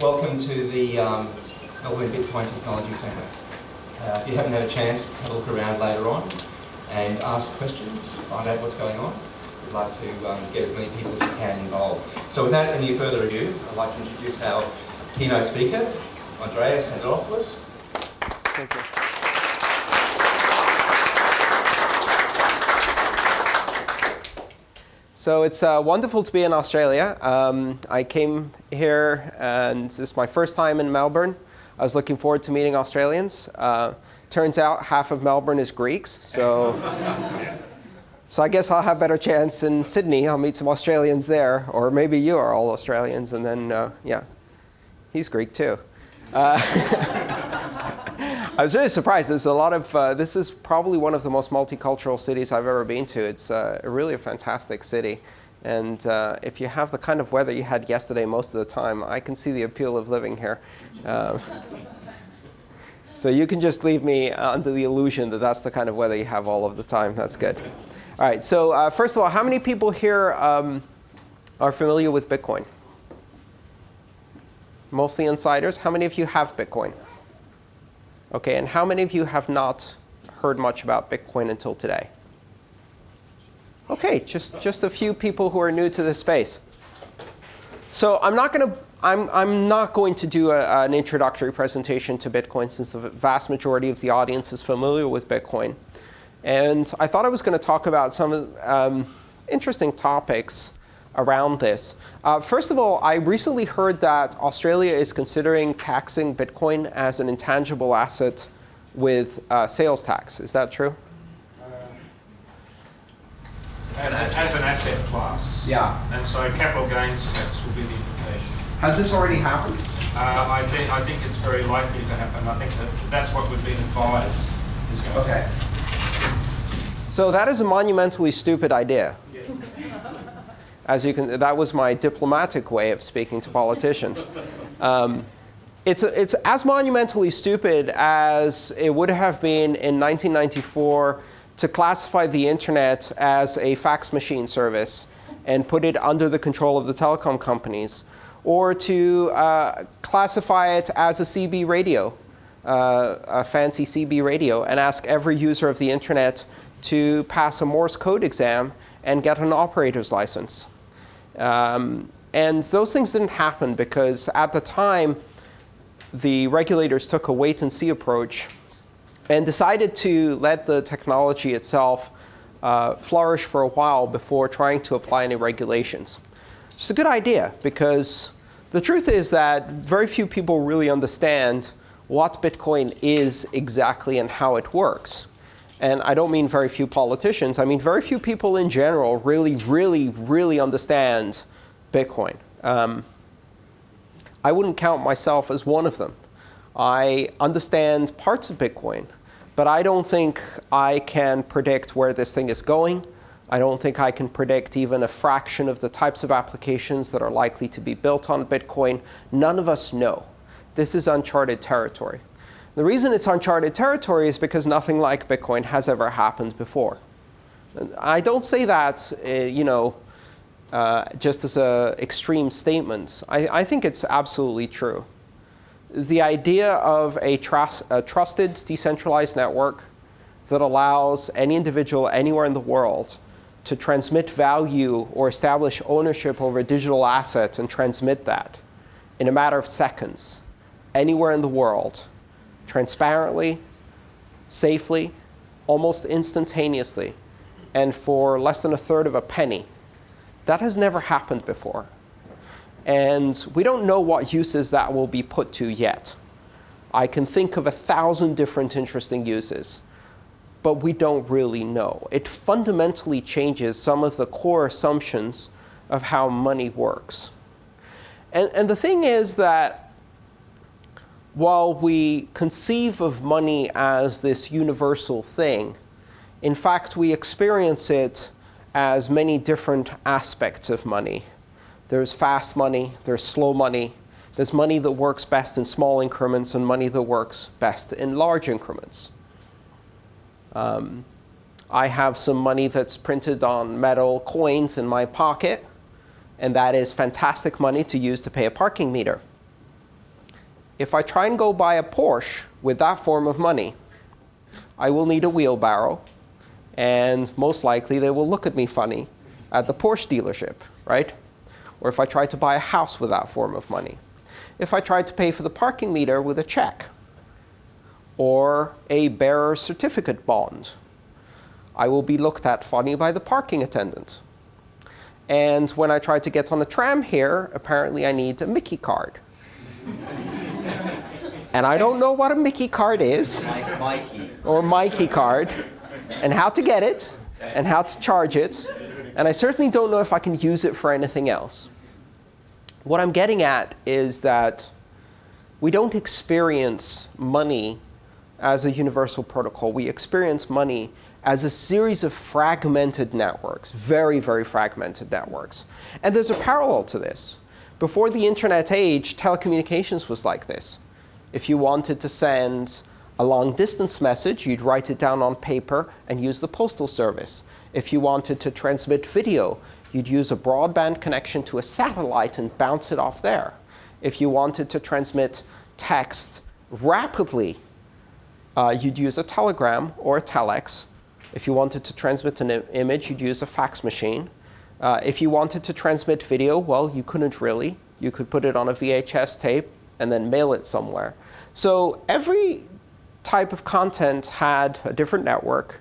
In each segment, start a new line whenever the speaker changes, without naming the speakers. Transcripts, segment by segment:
welcome to the um, Melbourne Bitcoin Technology Centre. Uh, if you haven't had a chance, have a look around later on and ask questions, find out what's going on. We'd like to um, get as many people as we can involved. So without any further ado, I'd like to introduce our keynote speaker, Andreas Antonopoulos.
Thank you. So it's uh, wonderful to be in Australia. Um, I came here, and this is my first time in Melbourne. I was looking forward to meeting Australians. Uh, turns out half of Melbourne is Greeks, so so I guess I'll have a better chance in Sydney. I'll meet some Australians there, or maybe you are all Australians, and then uh, yeah, he's Greek too. I was really surprised. There's a lot of, uh, this is probably one of the most multicultural cities I've ever been to. It's uh, really a fantastic city. And uh, if you have the kind of weather you had yesterday most of the time, I can see the appeal of living here. Uh, so you can just leave me under the illusion that that's the kind of weather you have all of the time. That's good. All right, so uh, first of all, how many people here um, are familiar with Bitcoin? Mostly insiders. How many of you have Bitcoin? Okay, and how many of you have not heard much about Bitcoin until today? Okay, just, just a few people who are new to this space. So I'm not going to I'm, I'm not going to do a, an introductory presentation to Bitcoin since the vast majority of the audience is familiar with Bitcoin. And I thought I was going to talk about some um, interesting topics around this. Uh, first of all, I recently heard that Australia is considering taxing Bitcoin as an intangible asset with uh, sales tax. Is that true?
Uh, as an asset class.
Yeah.
And so capital gains tax will be the implication.
Has this already happened?
Uh, I, think, I think it's very likely to happen. I think that that's what we've been advised is going
okay. to happen. So that is a monumentally stupid idea. As you can, that was my diplomatic way of speaking to politicians. Um, it's, it's as monumentally stupid as it would have been in 1994 to classify the internet as a fax machine service and put it under the control of the telecom companies, or to uh, classify it as a CB radio, uh, a fancy CB radio, and ask every user of the internet to pass a Morse code exam and get an operator's license. Um, and those things didn't happen because at the time, the regulators took a wait and see approach and decided to let the technology itself uh, flourish for a while before trying to apply any regulations. It's a good idea because the truth is that very few people really understand what Bitcoin is exactly and how it works. And I don't mean very few politicians. I mean very few people in general really, really, really understand Bitcoin. Um, I wouldn't count myself as one of them. I understand parts of Bitcoin. But I don't think I can predict where this thing is going. I don't think I can predict even a fraction of the types of applications that are likely to be built on Bitcoin. None of us know. This is uncharted territory. The reason it's uncharted territory is because nothing like Bitcoin has ever happened before. I don't say that uh, you know, uh, just as an extreme statement. I, I, think it's absolutely true. The idea of a, a trusted decentralized network that allows any individual anywhere in the world to transmit value or establish ownership over a digital asset and transmit that in a matter of seconds anywhere in the world transparently, safely, almost instantaneously, and for less than a third of a penny. That has never happened before. And we don't know what uses that will be put to yet. I can think of a thousand different interesting uses, but we don't really know. It fundamentally changes some of the core assumptions of how money works. And, and the thing is that while we conceive of money as this universal thing, in fact, we experience it as many different aspects of money. There's fast money, there's slow money, there's money that works best in small increments and money that works best in large increments. Um, I have some money that's printed on metal coins in my pocket, and that is fantastic money to use to pay a parking meter. If I try and go buy a Porsche with that form of money, I will need a wheelbarrow, and most likely they will look at me funny at the Porsche dealership, right? Or if I try to buy a house with that form of money. If I try to pay for the parking meter with a check, or a bearer certificate bond, I will be looked at funny by the parking attendant. And when I try to get on a tram here, apparently I need a Mickey card. And I don't know what a Mickey card is,
Mike, Mikey.
or Mikey card, and how to get it, and how to charge it. And I certainly don't know if I can use it for anything else. What I'm getting at is that we don't experience money as a universal protocol. We experience money as a series of fragmented networks, very, very fragmented networks. And there's a parallel to this. Before the internet age, telecommunications was like this. If you wanted to send a long distance message, you'd write it down on paper and use the postal service. If you wanted to transmit video, you'd use a broadband connection to a satellite and bounce it off there. If you wanted to transmit text rapidly, uh, you'd use a telegram or a telex. If you wanted to transmit an image, you'd use a fax machine. Uh, if you wanted to transmit video, well, you couldn't really. You could put it on a VHS tape and then mail it somewhere. So every type of content had a different network.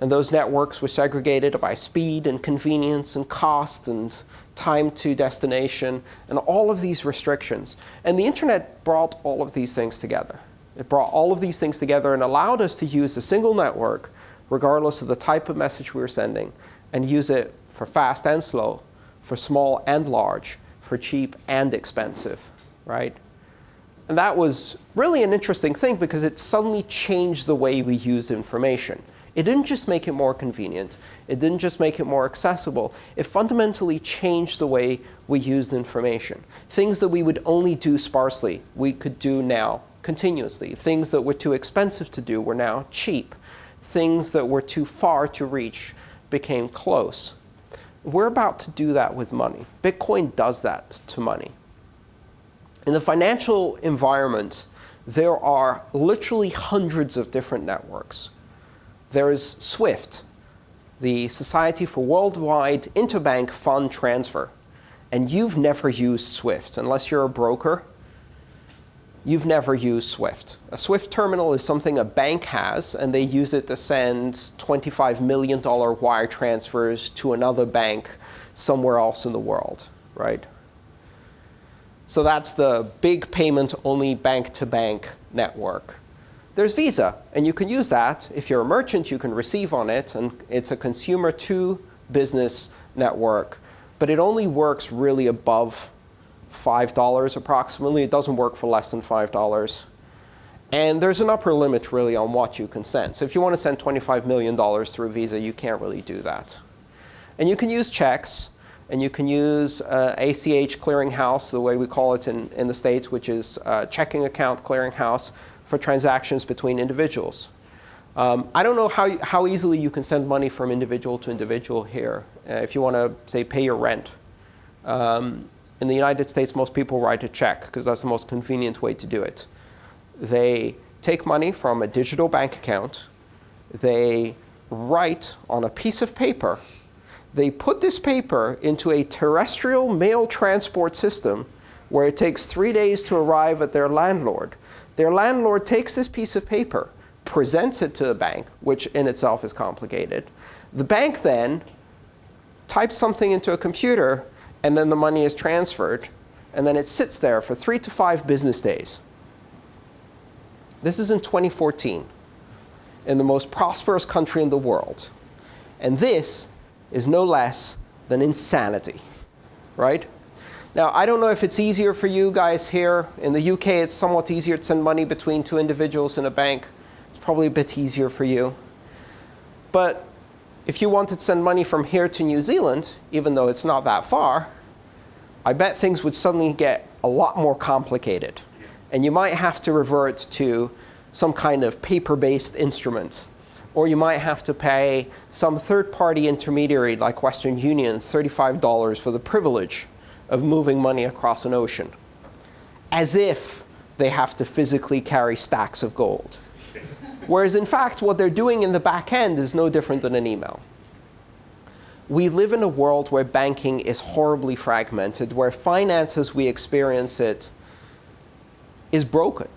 And those networks were segregated by speed and convenience and cost and time to destination and all of these restrictions. And the internet brought all of these things together. It brought all of these things together and allowed us to use a single network, regardless of the type of message we were sending, and use it for fast and slow, for small and large, for cheap and expensive, right? And that was really an interesting thing because it suddenly changed the way we use information. It didn't just make it more convenient. It didn't just make it more accessible. It fundamentally changed the way we used information. Things that we would only do sparsely, we could do now continuously. Things that were too expensive to do were now cheap. Things that were too far to reach became close. We're about to do that with money. Bitcoin does that to money. In the financial environment, there are literally hundreds of different networks. There is SWIFT, the Society for Worldwide Interbank Fund Transfer. And you've never used SWIFT. Unless you're a broker, you've never used SWIFT. A SWIFT terminal is something a bank has, and they use it to send $25 million wire transfers to another bank somewhere else in the world, right? So that's the big payment-only bank-to-bank network. There's Visa, and you can use that. If you're a merchant, you can receive on it, and it's a consumer-to-business network. But it only works really above $5 approximately. It doesn't work for less than $5. And there's an upper limit, really, on what you can send. So if you want to send $25 million through Visa, you can't really do that. And you can use checks. And you can use uh, ACH clearinghouse, the way we call it in, in the States, which is uh, checking account clearinghouse for transactions between individuals. Um, I don't know how, how easily you can send money from individual to individual here. Uh, if you want to, say, pay your rent. Um, in the United States, most people write a check because that's the most convenient way to do it. They take money from a digital bank account. They write on a piece of paper they put this paper into a terrestrial mail transport system where it takes three days to arrive at their landlord. Their landlord takes this piece of paper, presents it to the bank, which in itself is complicated. The bank then types something into a computer, and then the money is transferred. And then it sits there for three to five business days. This is in 2014, in the most prosperous country in the world. And this is no less than insanity, right? Now, I don't know if it's easier for you guys here. In the UK, it's somewhat easier to send money between two individuals in a bank. It's probably a bit easier for you. But if you wanted to send money from here to New Zealand, even though it's not that far, I bet things would suddenly get a lot more complicated. And you might have to revert to some kind of paper-based instrument or you might have to pay some third-party intermediary like Western Union $35 for the privilege of moving money across an ocean. As if they have to physically carry stacks of gold. Whereas in fact, what they're doing in the back end is no different than an email. We live in a world where banking is horribly fragmented, where finance as we experience it is broken.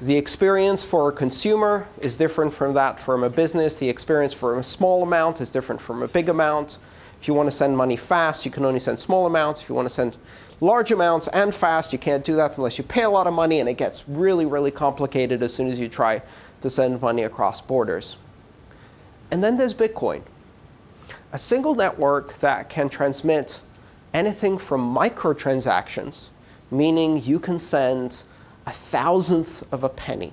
The experience for a consumer is different from that from a business. The experience for a small amount is different from a big amount. If you want to send money fast, you can only send small amounts. If you want to send large amounts and fast, you can't do that unless you pay a lot of money, and it gets really, really complicated as soon as you try to send money across borders. And then there's Bitcoin, a single network that can transmit anything from microtransactions, meaning you can send a thousandth of a penny,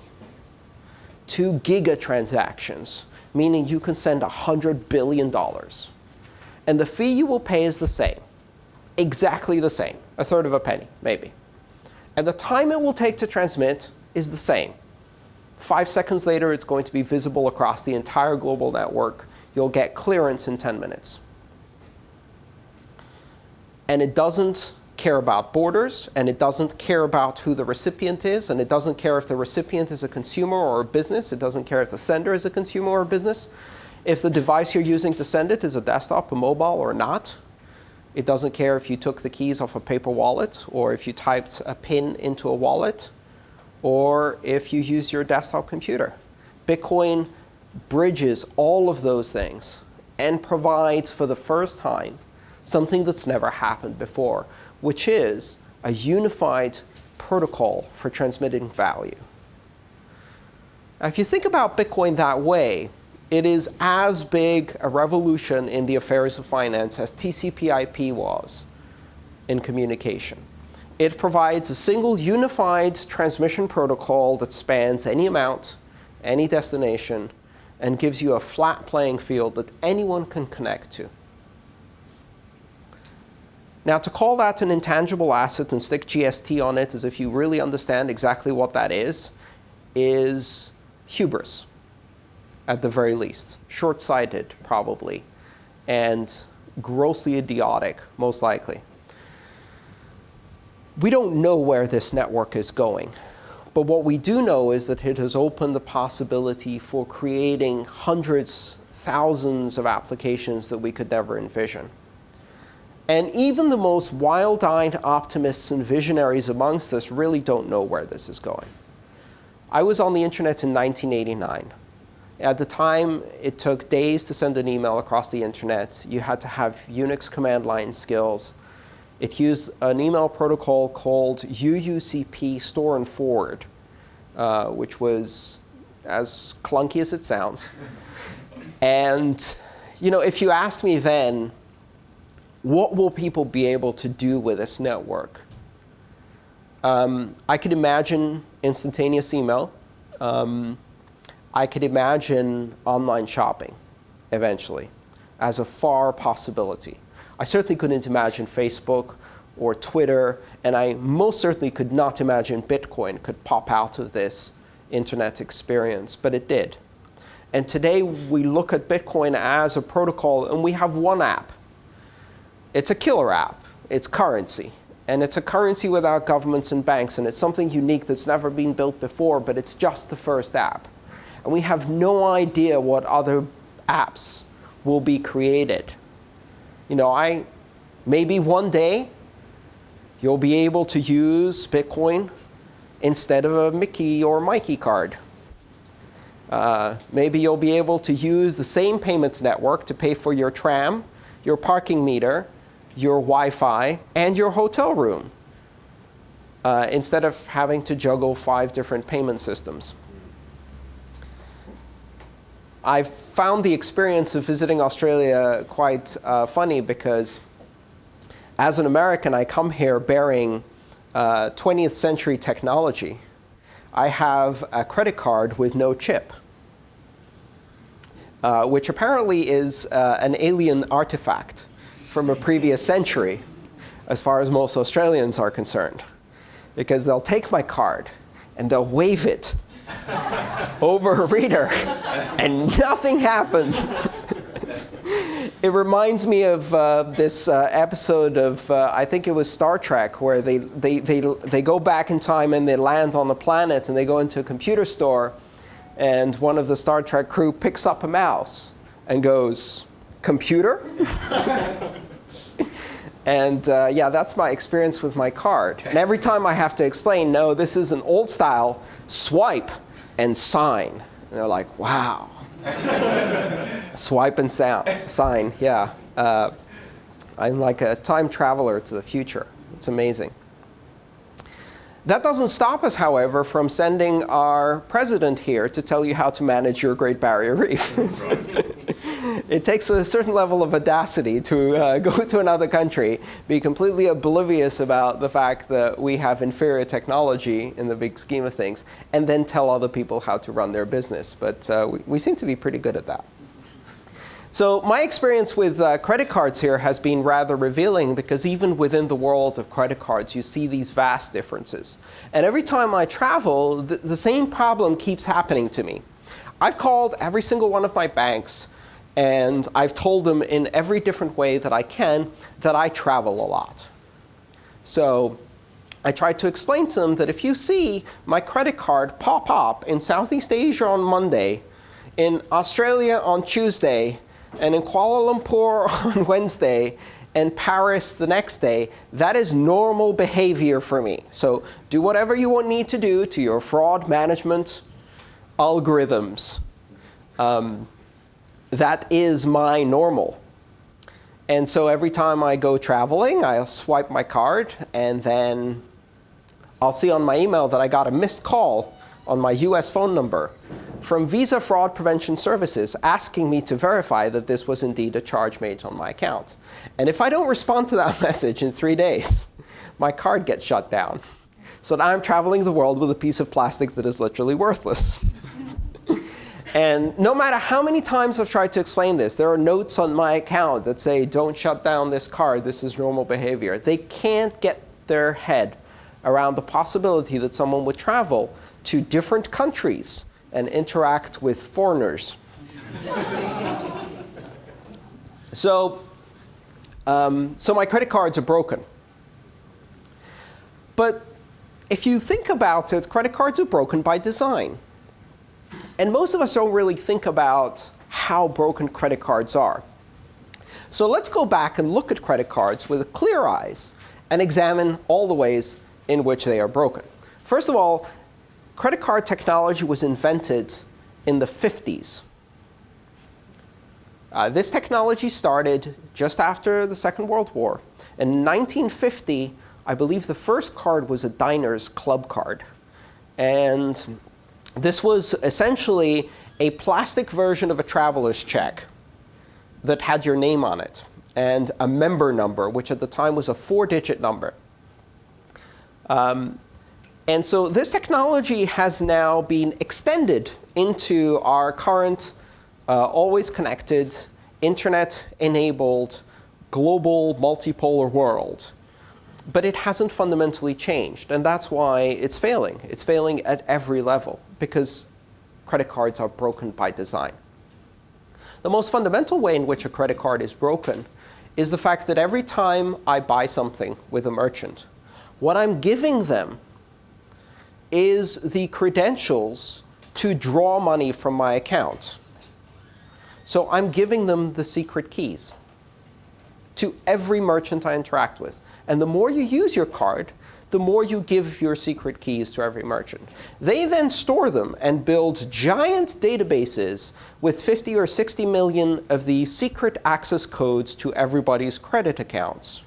to gigatransactions, meaning you can send $100 billion. And the fee you will pay is the same, exactly the same, a third of a penny, maybe. And the time it will take to transmit is the same. Five seconds later, it's going to be visible across the entire global network. You'll get clearance in 10 minutes. And it doesn't care about borders, and it doesn't care about who the recipient is, and it doesn't care if the recipient is a consumer or a business. It doesn't care if the sender is a consumer or a business. If the device you're using to send it is a desktop, a mobile, or not. It doesn't care if you took the keys off a paper wallet, or if you typed a PIN into a wallet, or if you use your desktop computer. Bitcoin bridges all of those things and provides, for the first time, something that's never happened before, which is a unified protocol for transmitting value. Now, if you think about Bitcoin that way, it is as big a revolution in the affairs of finance as TCP/IP was in communication. It provides a single unified transmission protocol that spans any amount, any destination, and gives you a flat playing field that anyone can connect to. Now, to call that an intangible asset and stick GST on it as if you really understand exactly what that is, is hubris, at the very least. Short-sighted, probably, and grossly idiotic, most likely. We don't know where this network is going. But what we do know is that it has opened the possibility for creating hundreds, thousands of applications that we could never envision. And even the most wild-eyed optimists and visionaries amongst us really don't know where this is going. I was on the internet in 1989. At the time, it took days to send an email across the internet. You had to have Unix command line skills. It used an email protocol called UUCP store and forward, uh, which was as clunky as it sounds. and you know, if you asked me then, what will people be able to do with this network? Um, I could imagine instantaneous email. Um, I could imagine online shopping eventually as a far possibility. I certainly couldn't imagine Facebook or Twitter, and I most certainly could not imagine Bitcoin could pop out of this internet experience, but it did. And today we look at Bitcoin as a protocol, and we have one app it's a killer app. It's currency. And it's a currency without governments and banks. And it's something unique that's never been built before, but it's just the first app. And we have no idea what other apps will be created. You know, I maybe one day you'll be able to use Bitcoin instead of a Mickey or Mikey card. Uh, maybe you'll be able to use the same payment network to pay for your tram, your parking meter, your Wi-Fi, and your hotel room, uh, instead of having to juggle five different payment systems. I've found the experience of visiting Australia quite uh, funny because as an American, I come here bearing uh, 20th century technology. I have a credit card with no chip, uh, which apparently is uh, an alien artifact from a previous century, as far as most Australians are concerned. Because they'll take my card and they'll wave it over a reader, and nothing happens. it reminds me of uh, this uh, episode of, uh, I think it was Star Trek, where they, they, they, they go back in time and they land on the planet and they go into a computer store and one of the Star Trek crew picks up a mouse and goes, computer? and uh, yeah, that's my experience with my card. And every time I have to explain, no, this is an old style swipe and sign. And they're like, wow. Swipe and sound, sign, yeah. Uh, I'm like a time traveler to the future. It's amazing. That doesn't stop us, however, from sending our president here to tell you how to manage your Great Barrier Reef. it takes a certain level of audacity to uh, go to another country, be completely oblivious about the fact that we have inferior technology in the big scheme of things, and then tell other people how to run their business. But uh, we, we seem to be pretty good at that. So my experience with uh, credit cards here has been rather revealing because even within the world of credit cards, you see these vast differences. And every time I travel, the, the same problem keeps happening to me. I've called every single one of my banks, and I've told them in every different way that I can that I travel a lot. So I tried to explain to them that if you see my credit card pop up in Southeast Asia on Monday, in Australia on Tuesday, and in Kuala Lumpur on Wednesday, and Paris the next day, that is normal behavior for me. So do whatever you need to do to your fraud management algorithms. Um, that is my normal. And so every time I go traveling, I'll swipe my card, and then I'll see on my email that I got a missed call on my US phone number from Visa Fraud Prevention Services asking me to verify that this was indeed a charge made on my account. And if I don't respond to that message in three days, my card gets shut down. So now I'm traveling the world with a piece of plastic that is literally worthless. And no matter how many times I've tried to explain this, there are notes on my account that say, don't shut down this card. This is normal behavior. They can't get their head around the possibility that someone would travel to different countries and interact with foreigners. so, um, so my credit cards are broken. But if you think about it, credit cards are broken by design. And most of us don't really think about how broken credit cards are. So let's go back and look at credit cards with clear eyes and examine all the ways in which they are broken. First of all, credit card technology was invented in the 50s. Uh, this technology started just after the Second World War. In 1950, I believe the first card was a diner's club card. And this was essentially a plastic version of a traveler's check that had your name on it and a member number, which at the time was a four-digit number. Um, and so this technology has now been extended into our current uh, always connected, internet-enabled, global multipolar world. But it hasn't fundamentally changed. And that's why it's failing. It's failing at every level, because credit cards are broken by design. The most fundamental way in which a credit card is broken is the fact that every time I buy something with a merchant, what I'm giving them is the credentials to draw money from my account. So I'm giving them the secret keys to every merchant I interact with. And the more you use your card, the more you give your secret keys to every merchant. They then store them and build giant databases with 50 or 60 million of these secret access codes to everybody's credit accounts.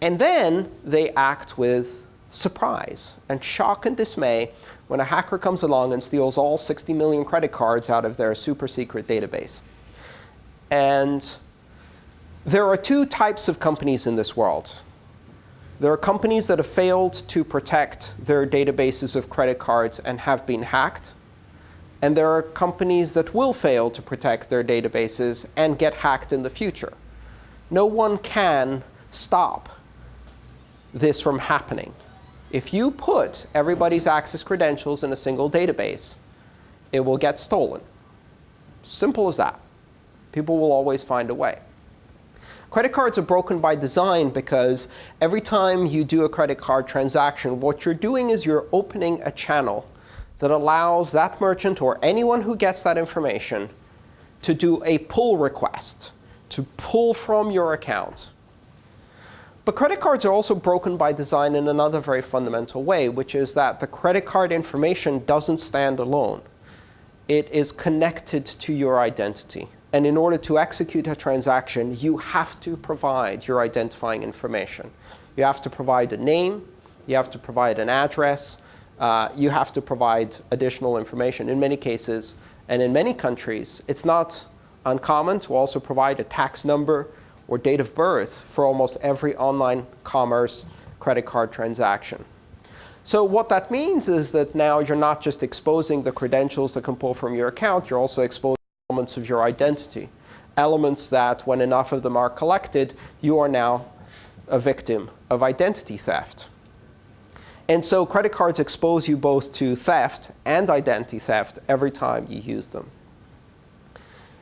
And then they act with surprise and shock and dismay when a hacker comes along and steals all 60 million credit cards out of their super secret database. And there are two types of companies in this world. There are companies that have failed to protect their databases of credit cards and have been hacked. And there are companies that will fail to protect their databases and get hacked in the future. No one can stop this from happening. If you put everybody's access credentials in a single database, it will get stolen. Simple as that. People will always find a way. Credit cards are broken by design because every time you do a credit card transaction, what you're doing is you're opening a channel that allows that merchant or anyone who gets that information to do a pull request, to pull from your account. But credit cards are also broken by design in another very fundamental way, which is that the credit card information doesn't stand alone. It is connected to your identity. And in order to execute a transaction, you have to provide your identifying information. You have to provide a name. You have to provide an address. Uh, you have to provide additional information. In many cases, and in many countries, it's not uncommon to also provide a tax number or date of birth for almost every online commerce credit card transaction. So what that means is that now you're not just exposing the credentials that can pull from your account, you're also exposing elements of your identity, elements that, when enough of them are collected, you are now a victim of identity theft. And so credit cards expose you both to theft and identity theft every time you use them.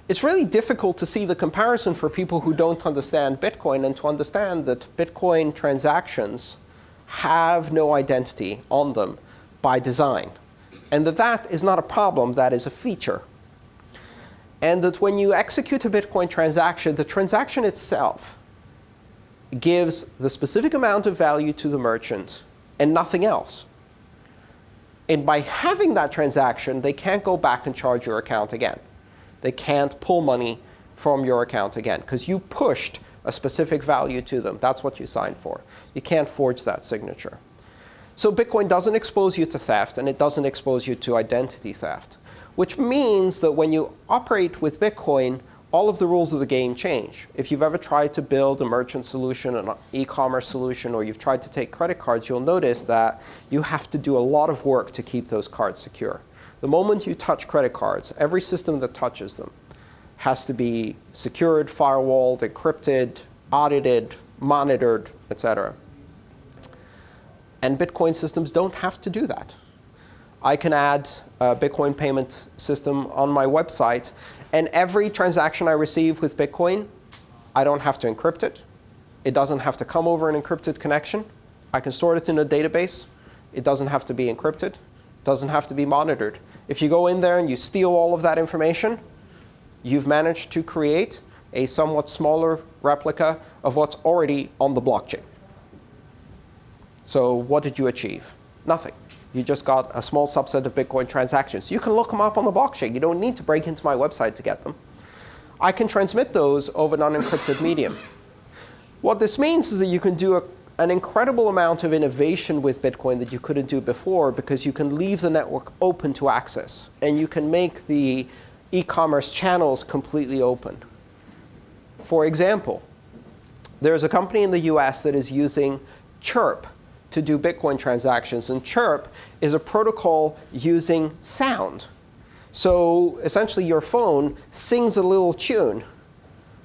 It's really difficult to see the comparison for people who don't understand Bitcoin and to understand that Bitcoin transactions have no identity on them by design. And that that is not a problem, that is a feature and that when you execute a Bitcoin transaction, the transaction itself gives the specific amount of value to the merchant and nothing else. And by having that transaction, they can't go back and charge your account again. They can't pull money from your account again, because you pushed a specific value to them. That's what you signed for. You can't forge that signature. So Bitcoin doesn't expose you to theft, and it doesn't expose you to identity theft which means that when you operate with Bitcoin, all of the rules of the game change. If you've ever tried to build a merchant solution, an e-commerce solution, or you've tried to take credit cards, you'll notice that you have to do a lot of work to keep those cards secure. The moment you touch credit cards, every system that touches them has to be secured, firewalled, encrypted, audited, monitored, etc. And Bitcoin systems don't have to do that. I can add a Bitcoin payment system on my website. And every transaction I receive with Bitcoin, I don't have to encrypt it. It doesn't have to come over an encrypted connection. I can store it in a database. It doesn't have to be encrypted. It doesn't have to be monitored. If you go in there and you steal all of that information, you've managed to create a somewhat smaller replica of what's already on the blockchain. So what did you achieve? Nothing. You just got a small subset of Bitcoin transactions. You can look them up on the blockchain. You don't need to break into my website to get them. I can transmit those over an unencrypted medium. What this means is that you can do a, an incredible amount of innovation with Bitcoin that you couldn't do before because you can leave the network open to access. And you can make the e-commerce channels completely open. For example, there's a company in the US that is using Chirp to do Bitcoin transactions. And Chirp is a protocol using sound. So essentially, your phone sings a little tune,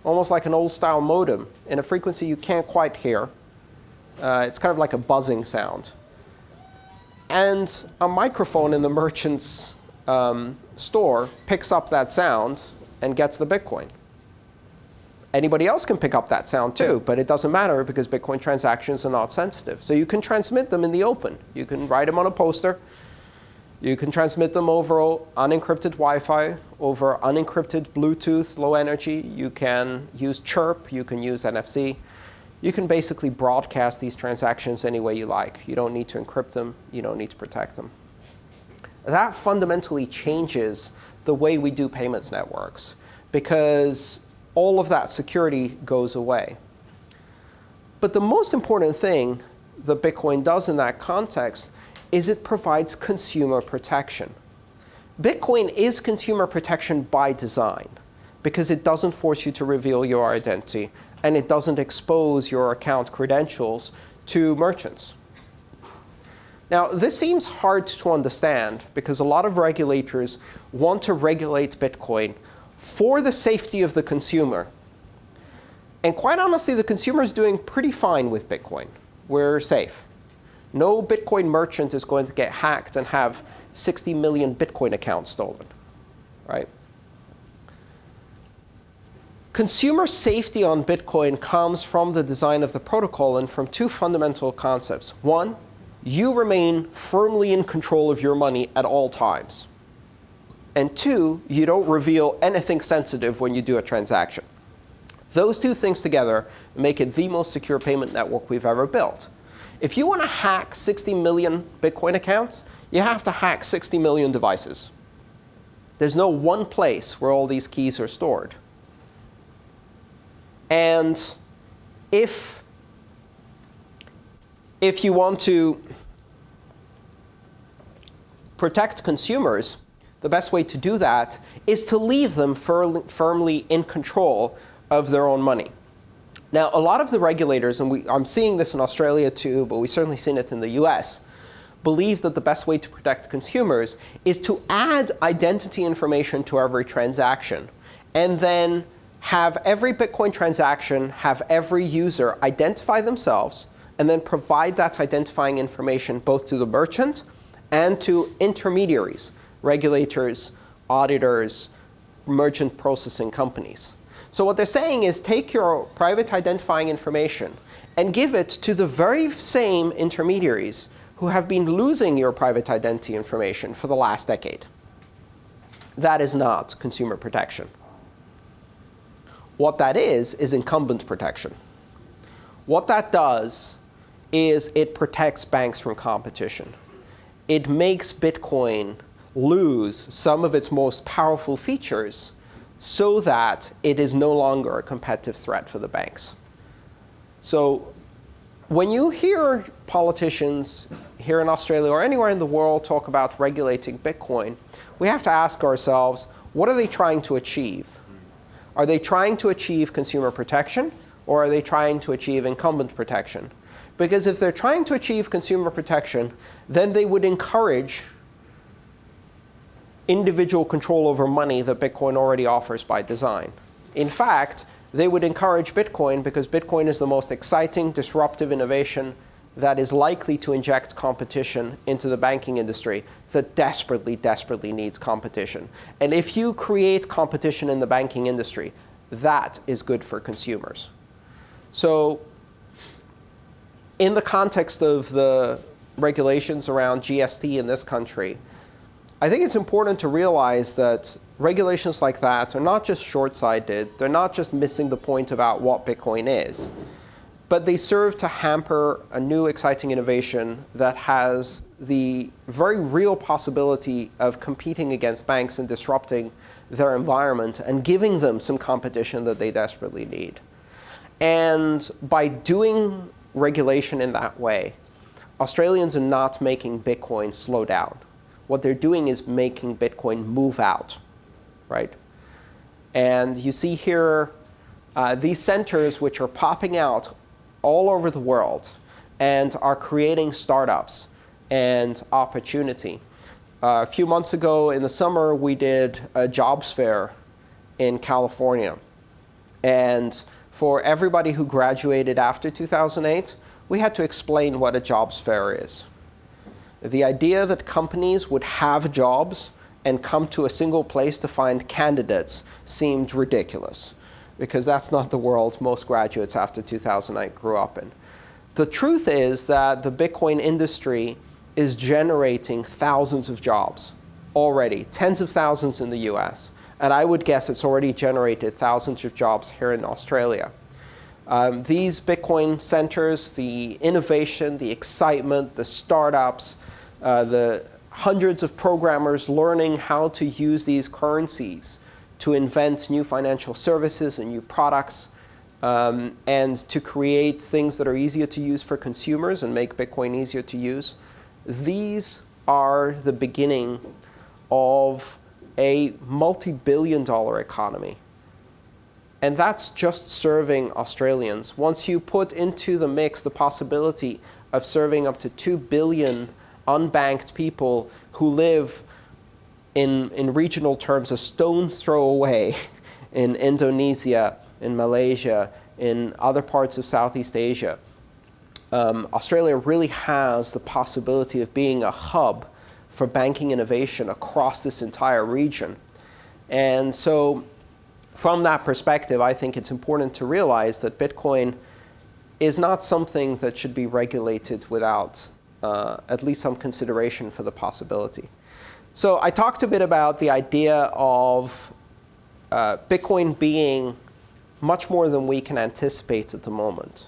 almost like an old-style modem, in a frequency you can't quite hear. Uh, it's kind of like a buzzing sound. And a microphone in the merchant's um, store picks up that sound and gets the Bitcoin. Anybody else can pick up that sound too, but it doesn't matter because Bitcoin transactions are not sensitive. So you can transmit them in the open. You can write them on a poster. You can transmit them over unencrypted Wi-Fi, over unencrypted Bluetooth, low energy. You can use Chirp. You can use NFC. You can basically broadcast these transactions any way you like. You don't need to encrypt them. You don't need to protect them. That fundamentally changes the way we do payments networks because all of that security goes away. But the most important thing that Bitcoin does in that context is it provides consumer protection. Bitcoin is consumer protection by design because it doesn't force you to reveal your identity and it doesn't expose your account credentials to merchants. Now, this seems hard to understand because a lot of regulators want to regulate Bitcoin for the safety of the consumer. And quite honestly, the consumer is doing pretty fine with Bitcoin. We're safe. No Bitcoin merchant is going to get hacked and have 60 million Bitcoin accounts stolen. Right? Consumer safety on Bitcoin comes from the design of the protocol and from two fundamental concepts. One, you remain firmly in control of your money at all times. And two, you don't reveal anything sensitive when you do a transaction. Those two things together make it the most secure payment network we've ever built. If you want to hack 60 million Bitcoin accounts, you have to hack 60 million devices. There's no one place where all these keys are stored. And if, if you want to protect consumers, the best way to do that is to leave them firmly in control of their own money. Now, a lot of the regulators, and we, I'm seeing this in Australia too, but we've certainly seen it in the US, believe that the best way to protect consumers is to add identity information to every transaction and then have every Bitcoin transaction have every user identify themselves and then provide that identifying information both to the merchant and to intermediaries, regulators, auditors, merchant processing companies. So what they're saying is take your private identifying information and give it to the very same intermediaries who have been losing your private identity information for the last decade. That is not consumer protection. What that is, is incumbent protection. What that does is it protects banks from competition. It makes Bitcoin lose some of its most powerful features so that it is no longer a competitive threat for the banks. So when you hear politicians here in Australia or anywhere in the world talk about regulating Bitcoin, we have to ask ourselves, what are they trying to achieve? Are they trying to achieve consumer protection, or are they trying to achieve incumbent protection? Because if they're trying to achieve consumer protection, then they would encourage individual control over money that Bitcoin already offers by design. In fact, they would encourage Bitcoin because Bitcoin is the most exciting, disruptive innovation that is likely to inject competition into the banking industry that desperately, desperately needs competition. And if you create competition in the banking industry, that is good for consumers. So in the context of the regulations around GST in this country, I think it's important to realize that regulations like that are not just short-sighted. They're not just missing the point about what Bitcoin is but they serve to hamper a new exciting innovation that has the very real possibility of competing against banks and disrupting their environment and giving them some competition that they desperately need. And by doing regulation in that way, Australians are not making Bitcoin slow down. What they're doing is making Bitcoin move out, right? And you see here uh, these centers which are popping out all over the world and are creating startups and opportunity. Uh, a few months ago in the summer, we did a jobs fair in California. And for everybody who graduated after 2008, we had to explain what a jobs fair is. The idea that companies would have jobs and come to a single place to find candidates seemed ridiculous because that's not the world most graduates after 2008 grew up in. The truth is that the Bitcoin industry is generating thousands of jobs already, tens of thousands in the US. And I would guess it's already generated thousands of jobs here in Australia. Um, these Bitcoin centers, the innovation, the excitement, the startups, uh, the hundreds of programmers learning how to use these currencies to invent new financial services and new products, um, and to create things that are easier to use for consumers and make Bitcoin easier to use. These are the beginning of a multi-billion dollar economy. And that's just serving Australians. Once you put into the mix the possibility of serving up to 2 billion unbanked people who live in, in regional terms, a stone's throw away in Indonesia, in Malaysia, in other parts of Southeast Asia. Um, Australia really has the possibility of being a hub for banking innovation across this entire region. And so from that perspective, I think it's important to realize that Bitcoin is not something that should be regulated without uh, at least some consideration for the possibility. So I talked a bit about the idea of uh, Bitcoin being much more than we can anticipate at the moment.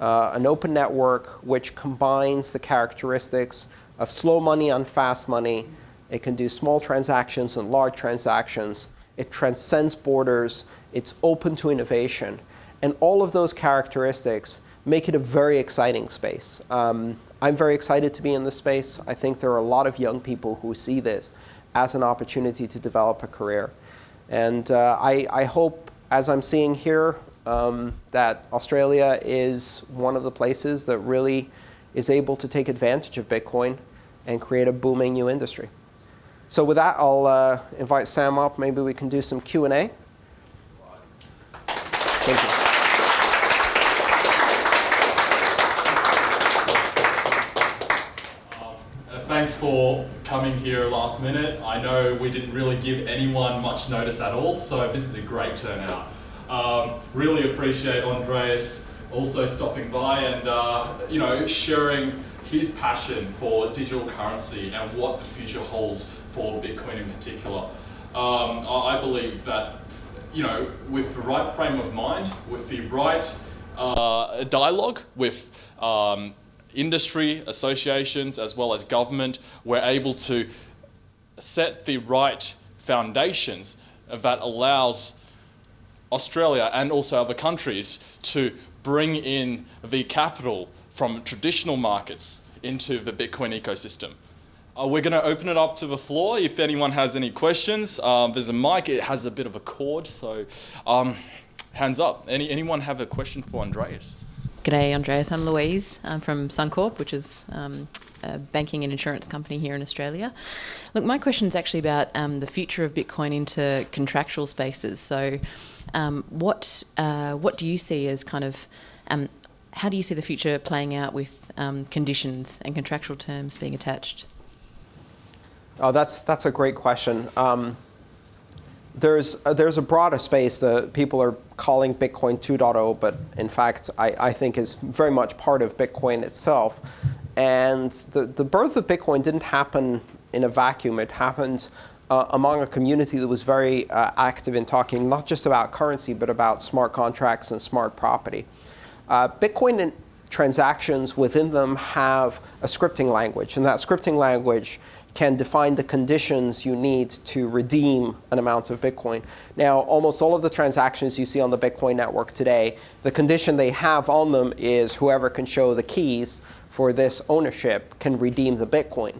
Uh, an open network which combines the characteristics of slow money and fast money. It can do small transactions and large transactions. It transcends borders. It's open to innovation. And all of those characteristics make it a very exciting space. Um, I'm very excited to be in this space. I think there are a lot of young people who see this as an opportunity to develop a career. And uh, I, I, hope, as I'm seeing here, um, that Australia is one of the places that really is able to take advantage of Bitcoin and create a booming new industry. So with that, I'll uh, invite Sam up. Maybe we can do some Q&A. Thank you.
Thanks for coming here last minute. I know we didn't really give anyone much notice at all, so this is a great turnout. Um, really appreciate Andreas also stopping by and uh, you know sharing his passion for digital currency and what the future holds for Bitcoin in particular. Um, I believe that you know with the right frame of mind, with the right uh, dialogue with um, industry, associations, as well as government, we're able to set the right foundations that allows Australia and also other countries to bring in the capital from traditional markets into the Bitcoin ecosystem. Uh, we're going to open it up to the floor if anyone has any questions. Um, there's a mic, it has a bit of a cord, so um, hands up. Any, anyone have a question for Andreas?
G'day, Andreas. I'm Louise. I'm from Suncorp, which is um, a banking and insurance company here in Australia. Look, my question is actually about um, the future of Bitcoin into contractual spaces. So, um, what uh, what do you see as kind of um, how do you see the future playing out with um, conditions and contractual terms being attached?
Oh, that's that's a great question. There's uh, there's a broader space that people are calling Bitcoin 2.0, but in fact, I, I think is very much part of Bitcoin itself. And the, the birth of Bitcoin didn't happen in a vacuum. It happened uh, among a community that was very uh, active in talking not just about currency, but about smart contracts and smart property. Uh, Bitcoin transactions within them have a scripting language, and that scripting language can define the conditions you need to redeem an amount of Bitcoin. Now, almost all of the transactions you see on the Bitcoin network today, the condition they have on them is whoever can show the keys for this ownership can redeem the Bitcoin.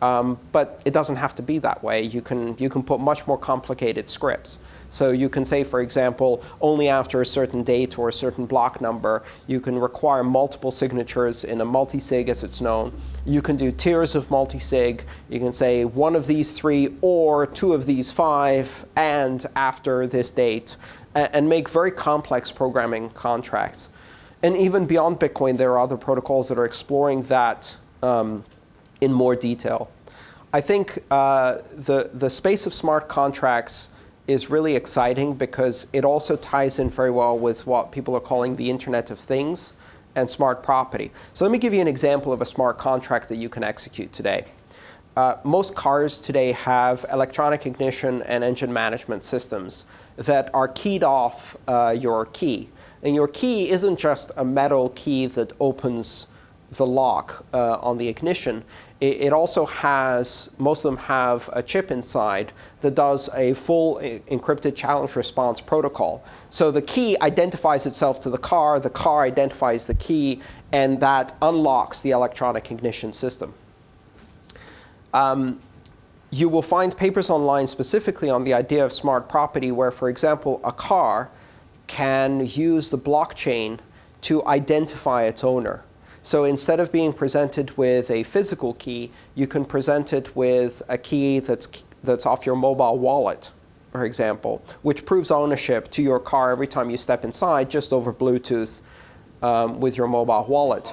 Um, but it doesn't have to be that way. You can, you can put much more complicated scripts. So you can say, for example, only after a certain date or a certain block number, you can require multiple signatures in a multi-sig as it's known. You can do tiers of multi-sig. You can say one of these three or two of these five and after this date, and make very complex programming contracts. And even beyond Bitcoin, there are other protocols that are exploring that um, in more detail. I think uh, the, the space of smart contracts is really exciting because it also ties in very well with what people are calling the Internet of Things and smart property. So let me give you an example of a smart contract that you can execute today. Uh, most cars today have electronic ignition and engine management systems that are keyed off uh, your key. And your key isn't just a metal key that opens the lock uh, on the ignition it, also has, most of them have a chip inside that does a full encrypted challenge response protocol. So the key identifies itself to the car, the car identifies the key, and that unlocks the electronic ignition system. Um, you will find papers online specifically on the idea of smart property where, for example, a car can use the blockchain to identify its owner. So instead of being presented with a physical key, you can present it with a key that's, that's off your mobile wallet, for example, which proves ownership to your car every time you step inside just over Bluetooth um, with your mobile wallet.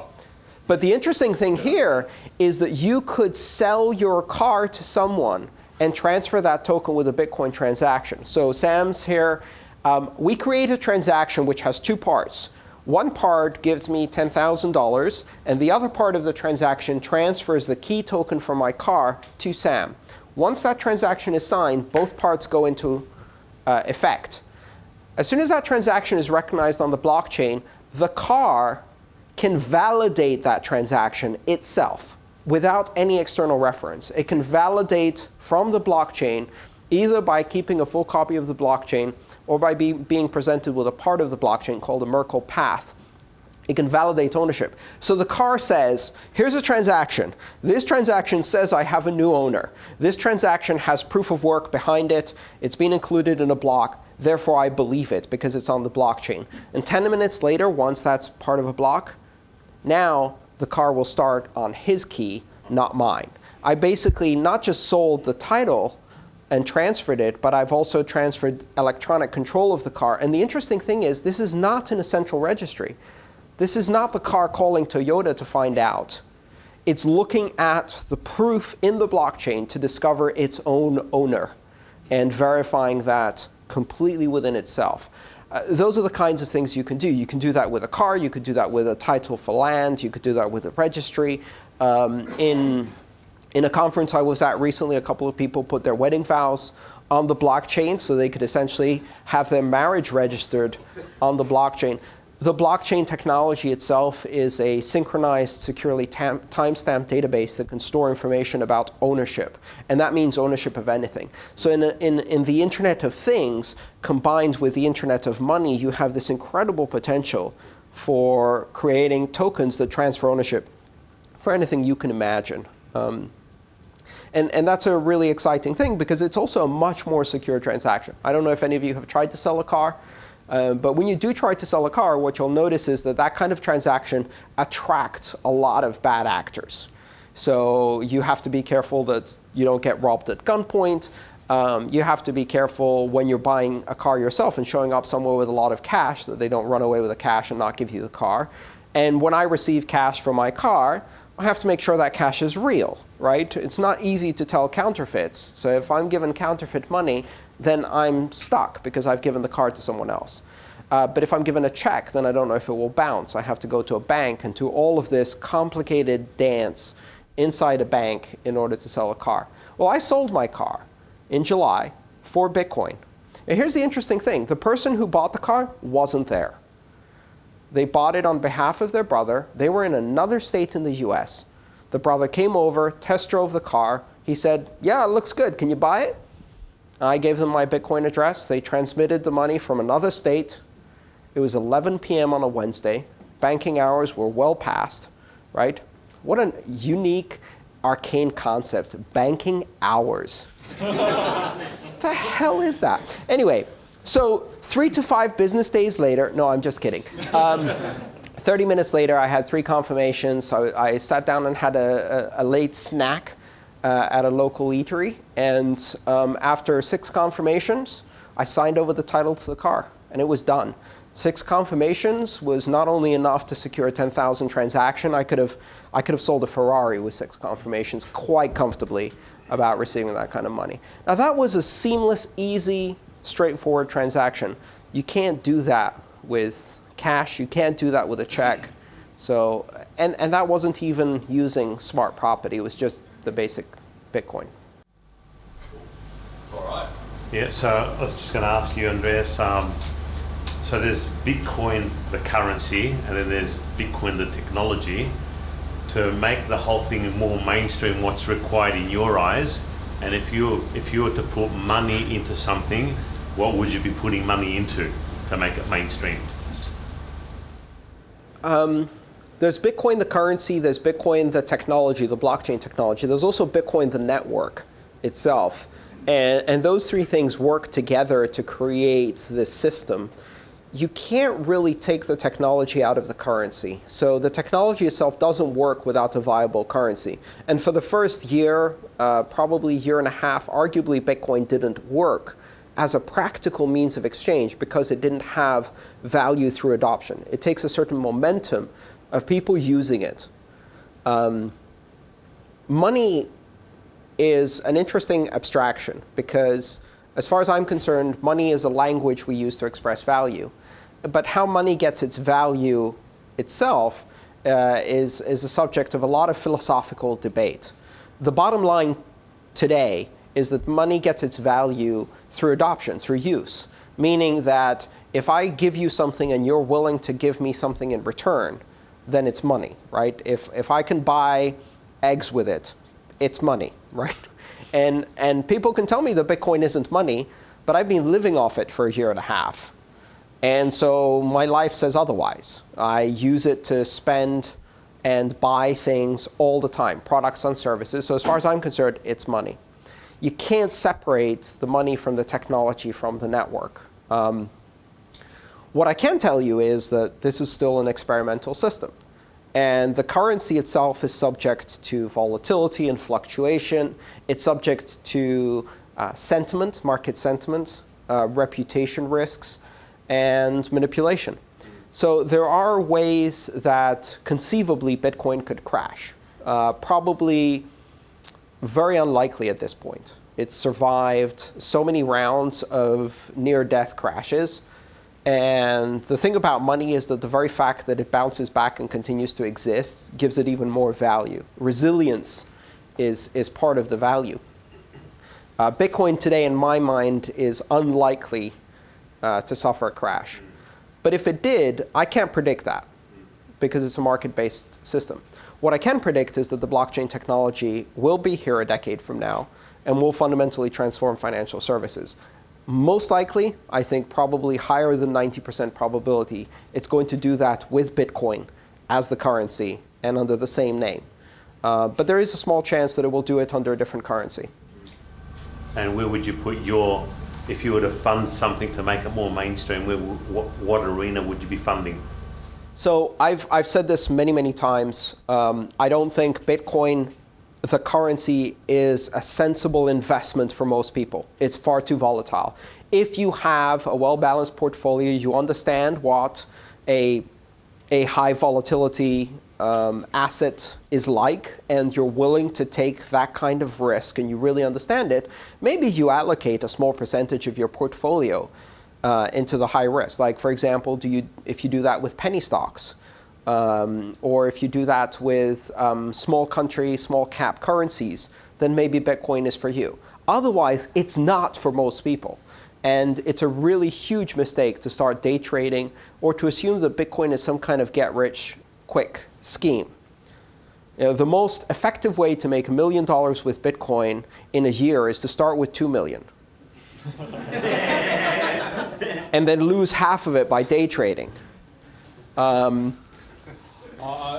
But the interesting thing here is that you could sell your car to someone and transfer that token with a Bitcoin transaction. So Sam's here. Um, we create a transaction which has two parts. One part gives me $10,000, and the other part of the transaction transfers the key token from my car to Sam. Once that transaction is signed, both parts go into uh, effect. As soon as that transaction is recognized on the blockchain, the car can validate that transaction itself without any external reference. It can validate from the blockchain either by keeping a full copy of the blockchain or by be, being presented with a part of the blockchain called a Merkle path. It can validate ownership. So the car says, here's a transaction. This transaction says I have a new owner. This transaction has proof of work behind it. It's been included in a block. Therefore, I believe it because it's on the blockchain. And 10 minutes later, once that's part of a block, now the car will start on his key, not mine. I basically not just sold the title and transferred it, but I've also transferred electronic control of the car. And the interesting thing is, this is not in a central registry. This is not the car calling Toyota to find out. It's looking at the proof in the blockchain to discover its own owner and verifying that completely within itself. Uh, those are the kinds of things you can do. You can do that with a car. You could do that with a title for land. You could do that with a registry. Um, in in a conference I was at recently, a couple of people put their wedding vows on the blockchain so they could essentially have their marriage registered on the blockchain. The blockchain technology itself is a synchronized, securely timestamped database that can store information about ownership. And that means ownership of anything. So in, in, in the Internet of Things, combined with the Internet of Money, you have this incredible potential for creating tokens that transfer ownership for anything you can imagine. Um, and, and that's a really exciting thing because it's also a much more secure transaction. I don't know if any of you have tried to sell a car. Uh, but when you do try to sell a car, what you'll notice is that that kind of transaction attracts a lot of bad actors. So you have to be careful that you don't get robbed at gunpoint. Um, you have to be careful when you're buying a car yourself and showing up somewhere with a lot of cash that they don't run away with the cash and not give you the car. And when I receive cash for my car, I have to make sure that cash is real, right? It's not easy to tell counterfeits. So if I'm given counterfeit money, then I'm stuck because I've given the card to someone else. Uh, but if I'm given a check, then I don't know if it will bounce. I have to go to a bank and do all of this complicated dance inside a bank in order to sell a car. Well, I sold my car in July for Bitcoin. And here's the interesting thing. The person who bought the car wasn't there. They bought it on behalf of their brother. They were in another state in the US. The brother came over, test drove the car. He said, yeah, it looks good. Can you buy it? I gave them my Bitcoin address. They transmitted the money from another state. It was 11 p.m. on a Wednesday. Banking hours were well past, right? What a unique, arcane concept, banking hours. the hell is that? Anyway, so three to five business days later, no, I'm just kidding. Um, 30 minutes later, I had three confirmations. So I sat down and had a, a, a late snack uh, at a local eatery. And um, after six confirmations, I signed over the title to the car, and it was done. Six confirmations was not only enough to secure a 10,000 transaction. I could have I could have sold a Ferrari with six confirmations quite comfortably about receiving that kind of money. Now that was a seamless, easy straightforward transaction. You can't do that with cash. You can't do that with a check. So, and, and that wasn't even using smart property. It was just the basic Bitcoin.
All right.
Yeah, so I was just going to ask you, Andreas. Um, so there's Bitcoin, the currency, and then there's Bitcoin, the technology. To make the whole thing more mainstream, what's required in your eyes? And if you if you were to put money into something, what would you be putting money into to make it mainstream?
Um, there's Bitcoin, the currency. There's Bitcoin, the technology, the blockchain technology. There's also Bitcoin, the network itself. And, and those three things work together to create this system. You can't really take the technology out of the currency. So the technology itself doesn't work without a viable currency. And for the first year, uh, probably year and a half, arguably Bitcoin didn't work as a practical means of exchange because it didn't have value through adoption. It takes a certain momentum of people using it. Um, money is an interesting abstraction because, as far as I'm concerned, money is a language we use to express value. But how money gets its value itself uh, is, is a subject of a lot of philosophical debate. The bottom line today is that money gets its value through adoption, through use, meaning that if I give you something and you're willing to give me something in return, then it's money, right? If, if I can buy eggs with it, it's money, right? And, and people can tell me that Bitcoin isn't money, but I've been living off it for a year and a half. And so my life says otherwise. I use it to spend and buy things all the time, products and services. So as far as I'm concerned, it's money. You can't separate the money from the technology from the network. Um, what I can tell you is that this is still an experimental system. And the currency itself is subject to volatility and fluctuation. It's subject to uh, sentiment, market sentiment, uh, reputation risks, and manipulation. So there are ways that conceivably Bitcoin could crash. Uh, probably very unlikely at this point. It's survived so many rounds of near-death crashes. And the thing about money is that the very fact that it bounces back and continues to exist gives it even more value. Resilience is, is part of the value. Uh, Bitcoin today, in my mind, is unlikely uh, to suffer a crash. But if it did, I can't predict that because it's a market-based system. What I can predict is that the blockchain technology will be here a decade from now and will fundamentally transform financial services. Most likely, I think probably higher than 90% probability, it's going to do that with Bitcoin as the currency and under the same name. Uh, but there is a small chance that it will do it under a different currency.
And where would you put your, if you were to fund something to make it more mainstream, where, what, what arena would you be funding?
So I've, I've said this many, many times. Um, I don't think Bitcoin, the currency, is a sensible investment for most people. It's far too volatile. If you have a well-balanced portfolio, you understand what a, a high volatility um, asset is like, and you're willing to take that kind of risk, and you really understand it, maybe you allocate a small percentage of your portfolio uh, into the high risk. Like, for example, do you, if you do that with penny stocks, um, or if you do that with um, small country, small cap currencies, then maybe Bitcoin is for you. Otherwise, it's not for most people. And it's a really huge mistake to start day trading or to assume that Bitcoin is some kind of get-rich-quick scheme. You know, the most effective way to make a million dollars with Bitcoin in a year is to start with two million. and then lose half of it by day trading. Um,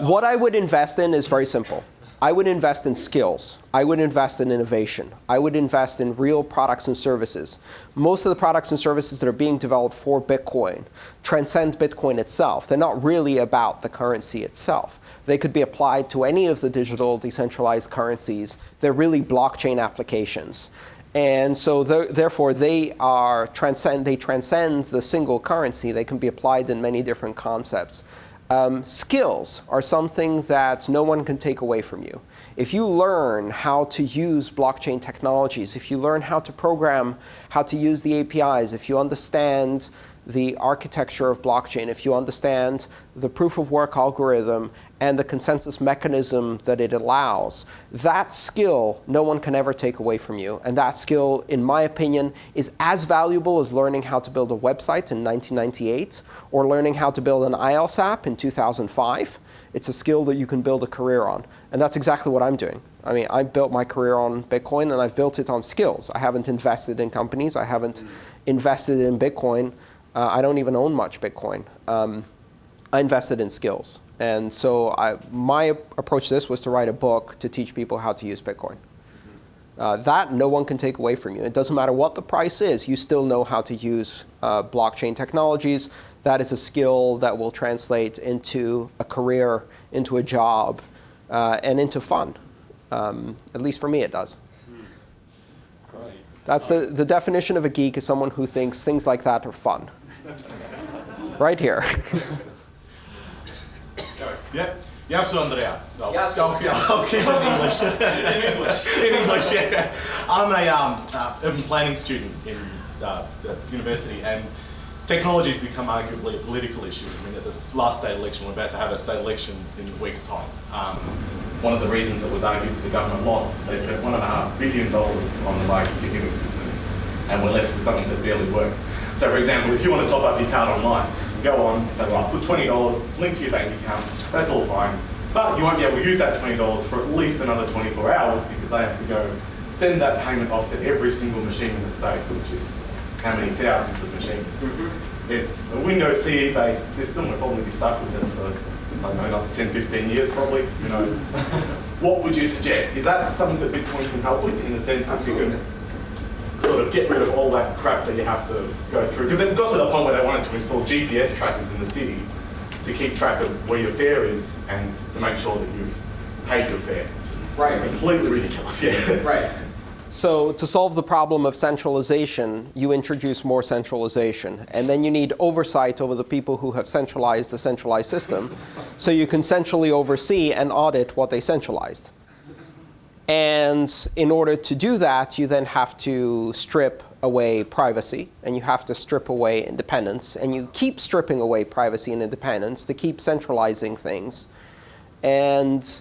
what I would invest in is very simple. I would invest in skills. I would invest in innovation. I would invest in real products and services. Most of the products and services that are being developed for Bitcoin transcend Bitcoin itself. They're not really about the currency itself. They could be applied to any of the digital decentralized currencies. They're really blockchain applications. And so therefore, they are transcend, they transcend the single currency. They can be applied in many different concepts. Um, skills are something that no one can take away from you. If you learn how to use blockchain technologies, if you learn how to program, how to use the APIs, if you understand the architecture of blockchain, if you understand the proof of work algorithm and the consensus mechanism that it allows, that skill no one can ever take away from you. And that skill, in my opinion, is as valuable as learning how to build a website in 1998 or learning how to build an iOS app in 2005. It's a skill that you can build a career on. And that's exactly what I'm doing. I mean, I built my career on Bitcoin, and I've built it on skills. I haven't invested in companies. I haven't invested in Bitcoin. Uh, I don't even own much Bitcoin. Um, I invested in skills. And so I, my approach to this was to write a book to teach people how to use Bitcoin. Uh, that no one can take away from you. It doesn't matter what the price is, you still know how to use uh, blockchain technologies. That is a skill that will translate into a career, into a job, uh, and into fun. Um, at least for me, it does. That's the, the definition of a geek is someone who thinks things like that are fun. Right here.
Yeah. Yes, så Andrea. No,
Jag så-
okay, I'll keep it in English. in English. In English, yeah. I'm a um, uh, urban planning student in uh, the university, and technology has become arguably a political issue. I mean, at this last state election, we're about to have a state election in a week's time. Um, one of the reasons it was argued that the government lost is they spent one and a half billion dollars on the like ticketing system, and we're left with something that barely works. So, for example, if you want to top up your card online, go on, say, right, put twenty dollars, it's linked to your bank account, that's all fine. But you won't be able to use that twenty dollars for at least another twenty-four hours because they have to go send that payment off to every single machine in the state, which is how many thousands of machines. Mm-hmm. It's a Windows CE based system, we'll probably be stuck with it for, I don't know, another 10, 15 years probably, who knows. what would you suggest? Is that something that Bitcoin can help with in the sense that you can sort of get rid of all that crap that you have to go through? Because it got to the point where they wanted to install GPS trackers in the city to keep track of where your fare is and to make sure that you've paid your fare. Just
Right.
completely ridiculous, yeah.
Right. So to solve the problem of centralization, you introduce more centralization. And then you need oversight over the people who have centralized the centralized system. So you can centrally oversee and audit what they centralized. And in order to do that, you then have to strip away privacy, and you have to strip away independence. And you keep stripping away privacy and independence to keep centralizing things. And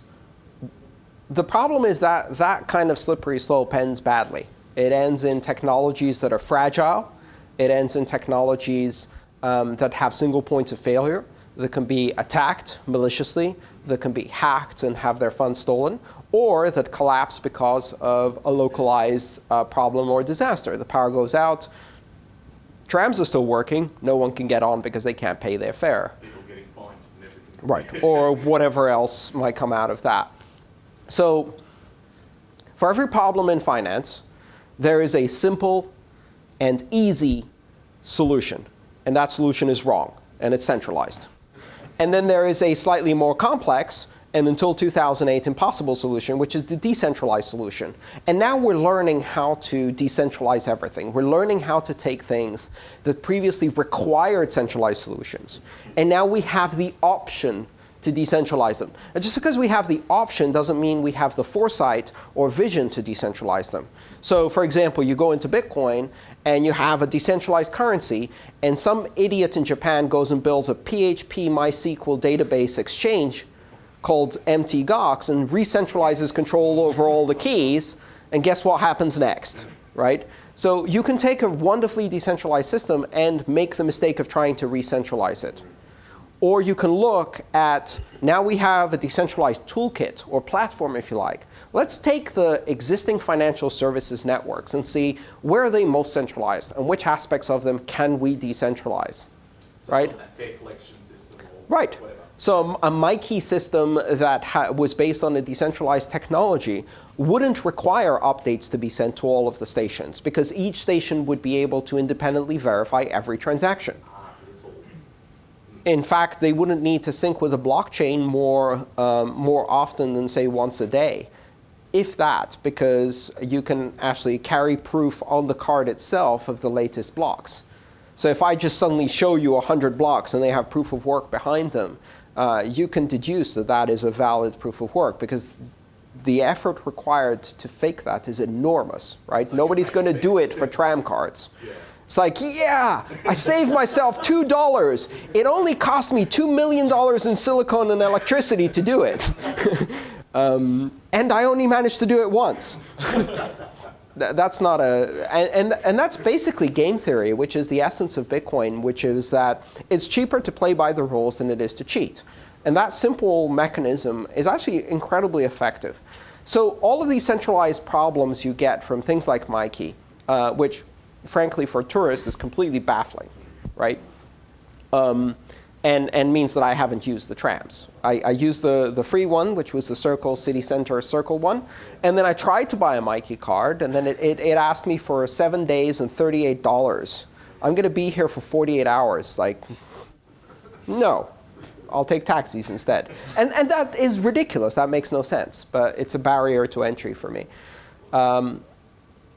the problem is that that kind of slippery slope ends badly. It ends in technologies that are fragile. It ends in technologies um, that have single points of failure, that can be attacked maliciously, that can be hacked and have their funds stolen, or that collapse because of a localized uh, problem or disaster. The power goes out, trams are still working, no one can get on because they can't pay their fare.
People getting fined and everything.
Right, or whatever else might come out of that. So for every problem in finance, there is a simple and easy solution. And that solution is wrong, and it's centralized. And then there is a slightly more complex, and until 2008, impossible solution, which is the decentralized solution. And now we're learning how to decentralize everything. We're learning how to take things that previously required centralized solutions. And now we have the option to decentralize them. And just because we have the option doesn't mean we have the foresight or vision to decentralize them. So for example, you go into Bitcoin and you have a decentralized currency, and some idiot in Japan goes and builds a PHP MySQL database exchange called Mt. Gox and re-centralizes control over all the keys, and guess what happens next, right? So you can take a wonderfully decentralized system and make the mistake of trying to re-centralize it. Or you can look at, now we have a decentralized toolkit or platform, if you like. Let's take the existing financial services networks and see where are they most centralized and which aspects of them can we decentralize, right?
System or
Right. So a Myki system that was based on a decentralized technology wouldn't require updates to be sent to all of the stations because each station would be able to independently verify every transaction. In fact, they wouldn't need to sync with a blockchain more, um, more often than, say, once a day. If that, because you can actually carry proof on the card itself of the latest blocks. So if I just suddenly show you 100 blocks and they have proof of work behind them, uh, you can deduce that that is a valid proof of work because the effort required to fake that is enormous, right? Nobody's going to do it for tram cards. It's like, yeah, I saved myself $2. It only cost me $2 million in silicon and electricity to do it. um, and I only managed to do it once. Th- that's not a, and, and, and that's basically game theory, which is the essence of Bitcoin, which is that it's cheaper to play by the rules than it is to cheat. And that simple mechanism is actually incredibly effective. So all of these centralized problems you get from things like Myki, uh, which frankly for tourists is completely baffling, right? Um, and, and means that I haven't used the trams. I, I used the, the free one, which was the Circle City Center Circle one. And then I tried to buy a Myki card, and then it, it, it asked me for seven days and $38. I'm going to be here for 48 hours. Like, no. I'll take taxis instead. And, and that is ridiculous. That makes no sense. But it's a barrier to entry for me. Um,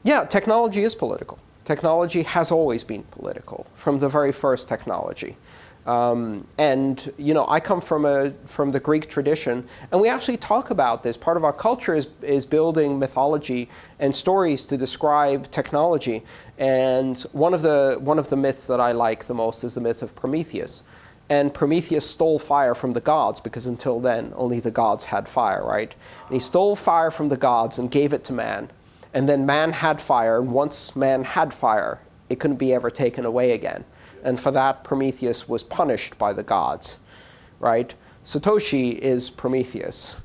yeah, technology is political. Technology has always been political from the very first technology. Um, and you know, I come from a from the Greek tradition, and we actually talk about this. Part of our culture is is building mythology and stories to describe technology. And one of the one of the myths that I like the most is the myth of Prometheus. And Prometheus stole fire from the gods because until then only the gods had fire, right? And he stole fire from the gods and gave it to man. And then man had fire, and once man had fire, it couldn't be ever taken away again. And for that, Prometheus was punished by the gods, right? Satoshi is Prometheus.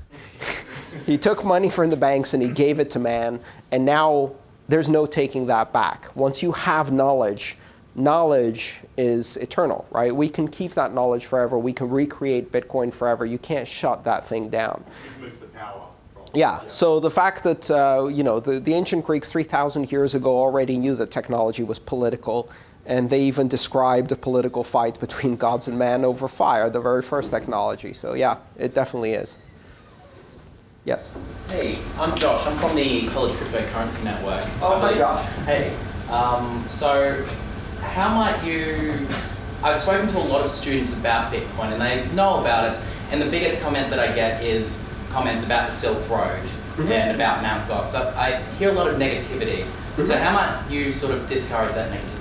he took money from the banks and he gave it to man, and now there's no taking that back. Once you have knowledge, knowledge is eternal, right? We can keep that knowledge forever. We can recreate Bitcoin forever. You can't shut that thing down. Yeah. So the fact that uh, you know the, the ancient Greeks 3,000 years ago already knew that technology was political, and they even described a political fight between gods and man over fire, the very first technology. So yeah, it definitely is. Yes.
Hey, I'm Josh. I'm from the College Cryptocurrency Network.
Oh, hi, Josh.
Hey. Um, so, how might you? I've spoken to a lot of students about Bitcoin, and they know about it. And the biggest comment that I get is comments about the Silk Road
Mm-hmm.
and about Mt. Gox. I, I hear a lot of negativity.
Mm-hmm.
So, how might you sort of discourage that negativity?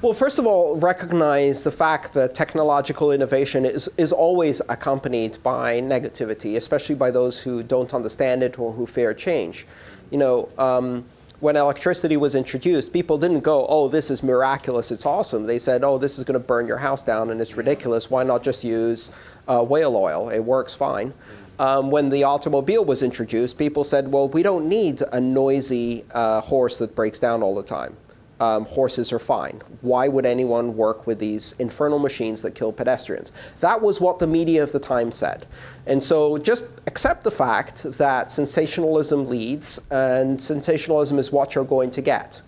Well, first of all, recognize the fact that technological innovation is, is always accompanied by negativity, especially by those who don't understand it or who fear change. You know, um, when electricity was introduced, people didn't go, oh, this is miraculous, it's awesome. They said, oh, this is going to burn your house down and it's ridiculous. Why not just use uh, whale oil? It works fine. Um, when the automobile was introduced, people said, well, we don't need a noisy uh, horse that breaks down all the time um, horses are fine. Why would anyone work with these infernal machines that kill pedestrians? That was what the media of the time said. And so just accept the fact that sensationalism leads, and sensationalism is what you're going to get.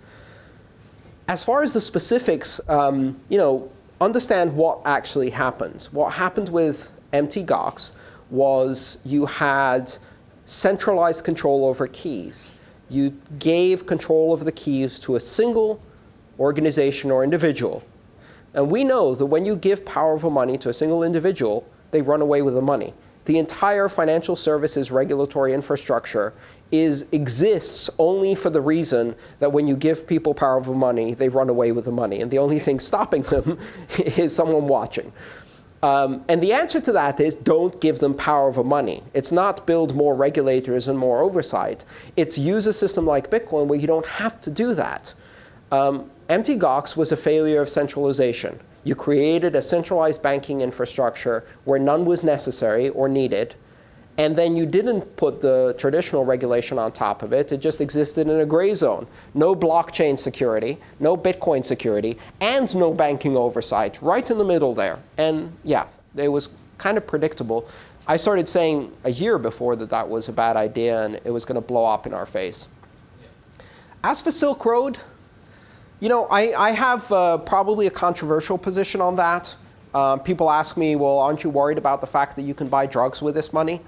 As far as the specifics, um, you know, understand what actually happened. What happened with Mt. Gox was you had centralized control over keys. You gave control of the keys to a single organization or individual. And we know that when you give powerful money to a single individual, they run away with the money. The entire financial services regulatory infrastructure is, exists only for the reason that when you give people powerful money, they run away with the money. And the only thing stopping them is someone watching. Um, and the answer to that is don't give them power over money. It's not build more regulators and more oversight. It's use a system like Bitcoin where you don't have to do that. Um, Gox was a failure of centralization. You created a centralized banking infrastructure where none was necessary or needed, and then you didn't put the traditional regulation on top of it. It just existed in a gray zone. No blockchain security, no Bitcoin security, and no banking oversight, right in the middle there. And yeah, it was kind of predictable. I started saying a year before that that was a bad idea and it was going to blow up in our face. As for Silk Road, you know, I, I have uh, probably a controversial position on that. Uh, people ask me, well, aren't you worried about the fact that you can buy drugs with this money?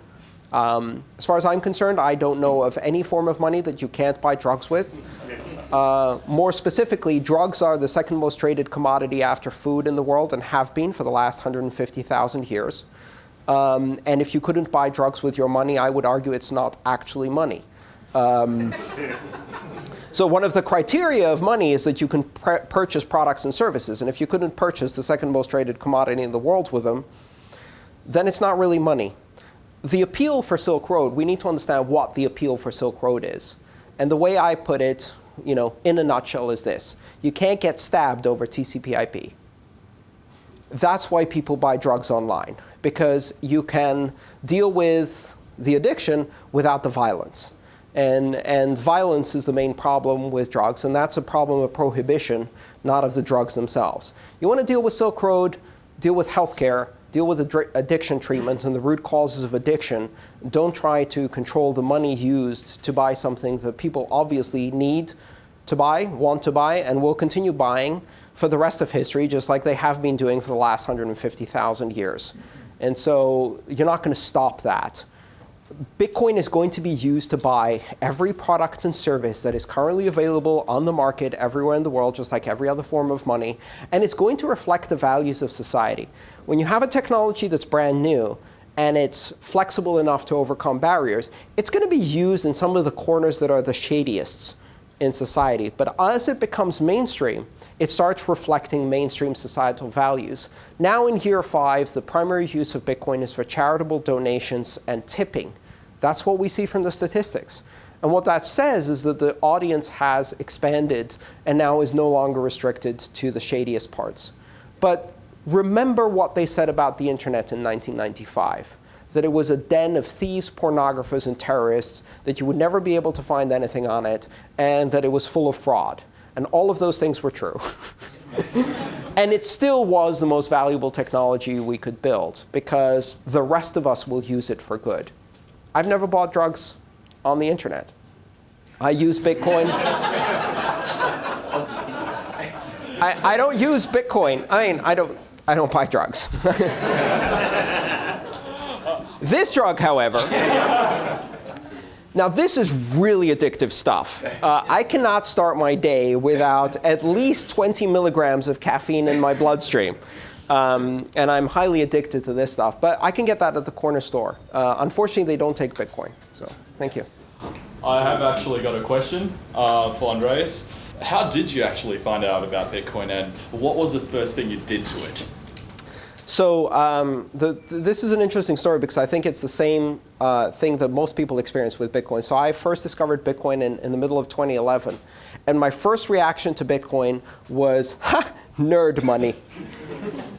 Um, as far as I'm concerned, I don't know of any form of money that you can't buy drugs with. Uh, more specifically, drugs are the second most traded commodity after food in the world and have been for the last 150,000 years. Um, and if you couldn't buy drugs with your money, I would argue it's not actually money. Um, so one of the criteria of money is that you can purchase products and services. And if you couldn't purchase the second most traded commodity in the world with them, then it's not really money. The appeal for Silk Road, we need to understand what the appeal for Silk Road is. And the way I put it, you know, in a nutshell is this. You can't get stabbed over TCP/IP. That's why people buy drugs online, because you can deal with the addiction without the violence. And, and violence is the main problem with drugs, and that's a problem of prohibition, not of the drugs themselves. You want to deal with Silk Road, deal with healthcare, deal with addiction treatment and the root causes of addiction. Don't try to control the money used to buy something that people obviously need to buy, want to buy, and will continue buying for the rest of history, just like they have been doing for the last 150,000 years. And so you're not going to stop that. Bitcoin is going to be used to buy every product and service that is currently available on the market everywhere in the world, just like every other form of money. And it's going to reflect the values of society. When you have a technology that's brand new, and it's flexible enough to overcome barriers, it's going to be used in some of the corners that are the shadiest in society. But as it becomes mainstream, it starts reflecting mainstream societal values. Now in year five, the primary use of Bitcoin is for charitable donations and tipping. That's what we see from the statistics. And what that says is that the audience has expanded and now is no longer restricted to the shadiest parts. But remember what they said about the internet in 1995 that it was a den of thieves, pornographers, and terrorists, that you would never be able to find anything on it, and that it was full of fraud. And all of those things were true. and it still was the most valuable technology we could build, because the rest of us will use it for good. I've never bought drugs on the internet. I use Bitcoin. I, I don't use Bitcoin. I mean, I don't, I don't buy drugs. this drug, however, now this is really addictive stuff. Uh, I cannot start my day without at least 20 milligrams of caffeine in my bloodstream. Um, and I'm highly addicted to this stuff. But I can get that at the corner store. Uh, unfortunately, they don't take Bitcoin. So thank you.
I have actually got a question uh, for Andreas. How did you actually find out about Bitcoin, and what was the first thing you did to it?
So um, the, this is an interesting story because I think it's the same uh, thing that most people experience with Bitcoin. So I first discovered Bitcoin in, in the middle of 2011. And my first reaction to Bitcoin was, ha, nerd money.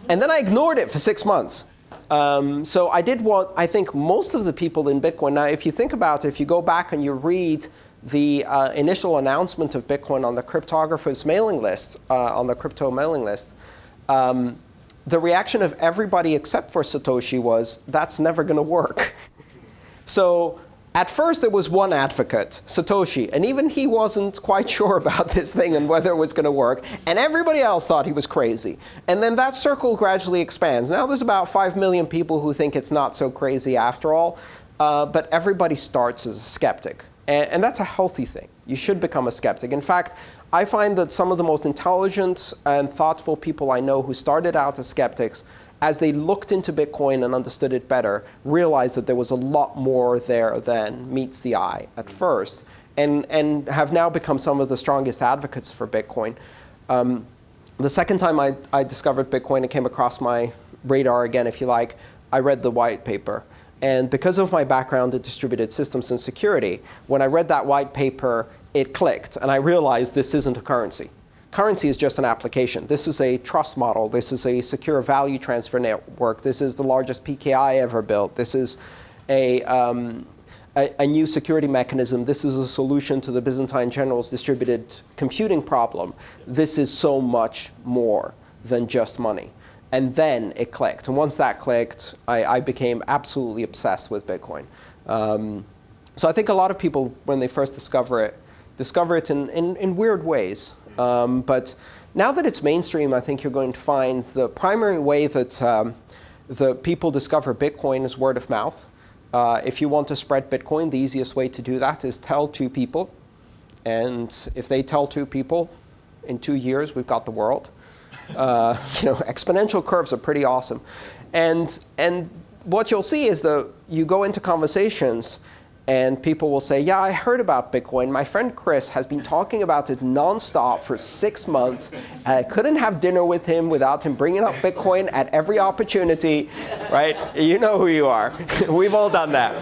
and then I ignored it for six months. Um, so I did what I think most of the people in Bitcoin. Now, if you think about it, if you go back and you read the uh, initial announcement of Bitcoin on the cryptographers mailing list, uh, on the crypto mailing list, um, the reaction of everybody except for Satoshi was, that's never going to work. so at first, there was one advocate, Satoshi, and even he wasn't quite sure about this thing and whether it was going to work. And everybody else thought he was crazy. And then that circle gradually expands. Now there's about 5 million people who think it's not so crazy after all. Uh, but everybody starts as a skeptic. And, that's a healthy thing. You should become a skeptic. In fact, I find that some of the most intelligent and thoughtful people I know who started out as skeptics, as they looked into Bitcoin and understood it better, realized that there was a lot more there than meets the eye at first, and, and have now become some of the strongest advocates for Bitcoin. Um, the second time I, I discovered Bitcoin, it came across my radar again, if you like, I read the white paper. And because of my background in distributed systems and security, when I read that white paper, it clicked. And I realized this isn't a currency. Currency is just an application. This is a trust model. This is a secure value transfer network. This is the largest PKI ever built. This is a, um, a, a, new security mechanism. This is a solution to the Byzantine generals' distributed computing problem. This is so much more than just money. And then it clicked. And once that clicked, I, I became absolutely obsessed with Bitcoin. Um, so I think a lot of people, when they first discover it, discover it in, in, in weird ways. Um, but now that it's mainstream, I think you're going to find the primary way that um, the people discover Bitcoin is word of mouth. Uh, if you want to spread Bitcoin, the easiest way to do that is tell two people. And if they tell two people, in two years, we've got the world. Uh, you know, exponential curves are pretty awesome. And, and what you'll see is that you go into conversations and people will say, yeah, I heard about Bitcoin. My friend Chris has been talking about it nonstop for six months. And I couldn't have dinner with him without him bringing up Bitcoin at every opportunity. Right? You know who you are. We've all done that.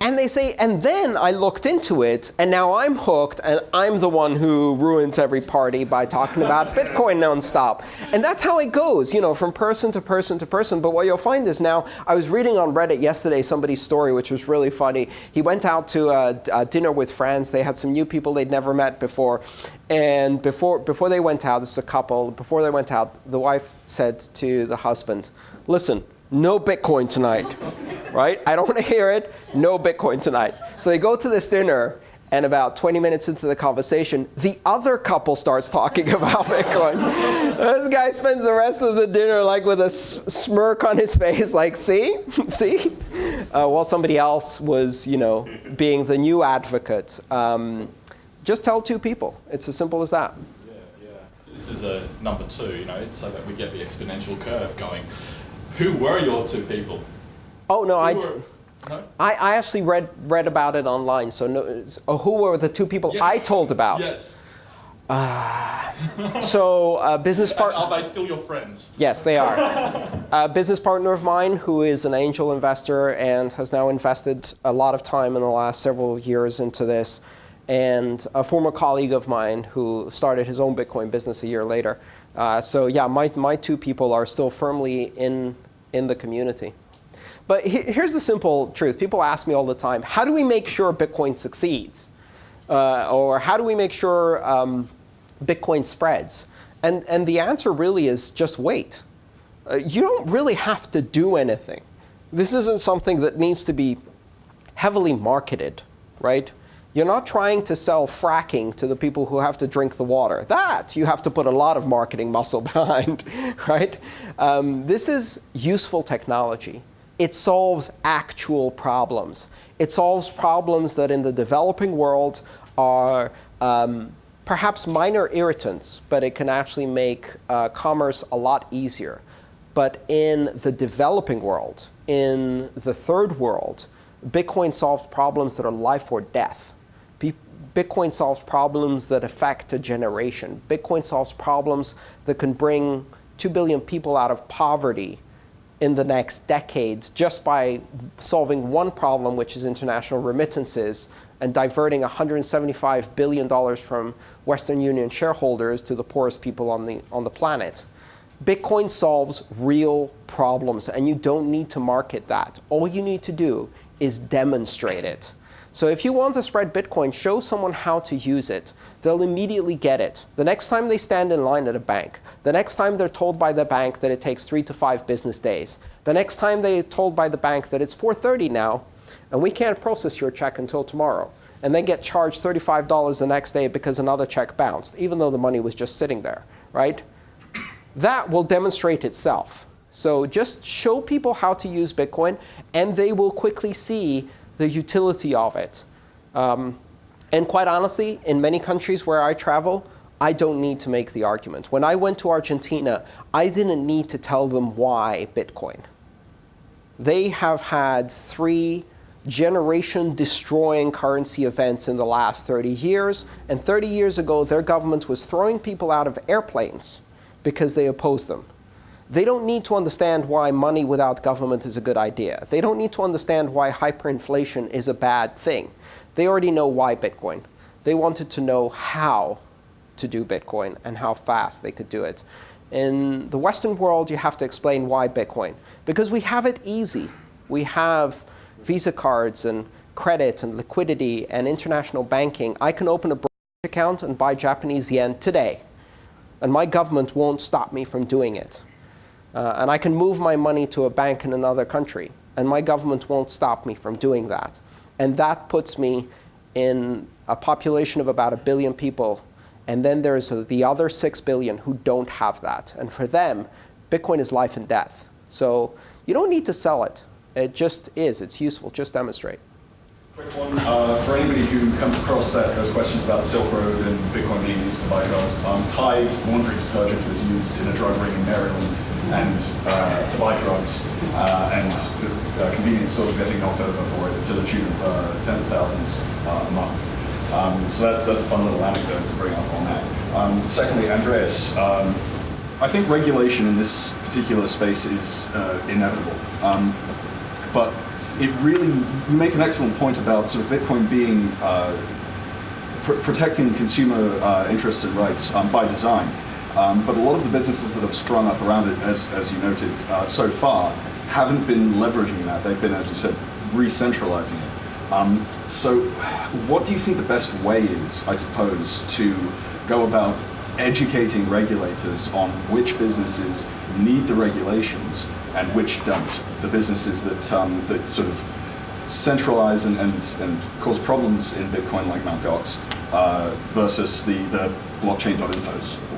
And they say, and then I looked into it, and now I'm hooked, and I'm the one who ruins every party by talking about Bitcoin nonstop. And that's how it goes, you know, from person to person to person. But what you'll find is now, I was reading on Reddit yesterday somebody's story, which was really funny. He went out to a, a dinner with friends. They had some new people they'd never met before. And before, before they went out, this is a couple, before they went out, the wife said to the husband, listen, no Bitcoin tonight, right? I don't want to hear it. No Bitcoin tonight. So they go to this dinner, and about 20 minutes into the conversation, the other couple starts talking about Bitcoin. this guy spends the rest of the dinner like with a smirk on his face, like, see, see, uh, while somebody else was, you know, being the new advocate. Um, just tell two people. It's as simple as that.
Yeah, yeah. This is a number two, you know, so that we get the exponential curve going. Who were your two people?
Oh no, I,
Who were- no?
I, I actually read read about it online. So no, uh, who were the two people
Yes.
I told about?
Yes.
So uh, business
And
partner.
are they still your friends?
Yes, they are. a business partner of mine who is an angel investor and has now invested a lot of time in the last several years into this, and a former colleague of mine who started his own Bitcoin business a year later. Uh, so yeah, my, my two people are still firmly in, in the community. But here's the simple truth. People ask me all the time, how do we make sure Bitcoin succeeds? Uh, or how do we make sure um, Bitcoin spreads? And, and the answer really is just wait. Uh, you don't really have to do anything. This isn't something that needs to be heavily marketed, right? You're not trying to sell fracking to the people who have to drink the water. That you have to put a lot of marketing muscle behind, right? Um, this is useful technology. It solves actual problems. It solves problems that in the developing world are um, perhaps minor irritants, but it can actually make uh, commerce a lot easier. But in the developing world, in the third world, Bitcoin solves problems that are life or death. Bitcoin solves problems that affect a generation. Bitcoin solves problems that can bring 2 billion people out of poverty in the next decade just by solving one problem, which is international remittances, and diverting $175 billion from Western Union shareholders to the poorest people on the, on the planet. Bitcoin solves real problems, and you don't need to market that. All you need to do is demonstrate it. So if you want to spread Bitcoin, show someone how to use it. They'll immediately get it. The next time they stand in line at a bank, the next time they're told by the bank that it takes three to five business days, the next time they're told by the bank that it's 4.30 now, and we can't process your check until tomorrow, and then get charged $35 the next day because another check bounced, even though the money was just sitting there, right? that will demonstrate itself. So just show people how to use Bitcoin, and they will quickly see the utility of it. Um, and quite honestly, in many countries where I travel, I don't need to make the argument. When I went to Argentina, I didn't need to tell them why Bitcoin. They have had three generation destroying currency events in the last 30 years. And 30 years ago, their government was throwing people out of airplanes because they opposed them. They don't need to understand why money without government is a good idea. They don't need to understand why hyperinflation is a bad thing. They already know why Bitcoin. They wanted to know how to do Bitcoin and how fast they could do it. In the Western world, you have to explain why Bitcoin. Because we have it easy. We have Visa cards and credit and liquidity and international banking. I can open a account and buy Japanese yen today. And my government won't stop me from doing it. Uh, and I can move my money to a bank in another country. And my government won't stop me from doing that. And that puts me in a population of about a billion people. And then there's the other six billion who don't have that. And for them, Bitcoin is life and death. So you don't need to sell it. It just is. It's useful. Just demonstrate.
Quick one, uh, for anybody who comes across that, those questions about the Silk Road and Bitcoin being used to buy drugs, um, Tide laundry detergent was used in a drug ring in Maryland and uh, to buy drugs, uh, and convenience stores were getting knocked over for it to the tune of uh, tens of thousands uh, a month. Um, so that's that's a fun little anecdote to bring up on that. Um, secondly, Andreas, um, I think regulation in this particular space is uh, inevitable. Um, but it really, you make an excellent point about sort of Bitcoin being pr- protecting consumer interests and rights um, by design. Um, but a lot of the businesses that have sprung up around it, as, as you noted uh, so far, haven't been leveraging that. They've been, as you said, re-centralizing it. Um, so, what do you think the best way is, I suppose, to go about educating regulators on which businesses need the regulations and which don't? The businesses that, um, that sort of centralize and, and, and cause problems in Bitcoin like Mt. Gox uh, versus the, the blockchain.infos.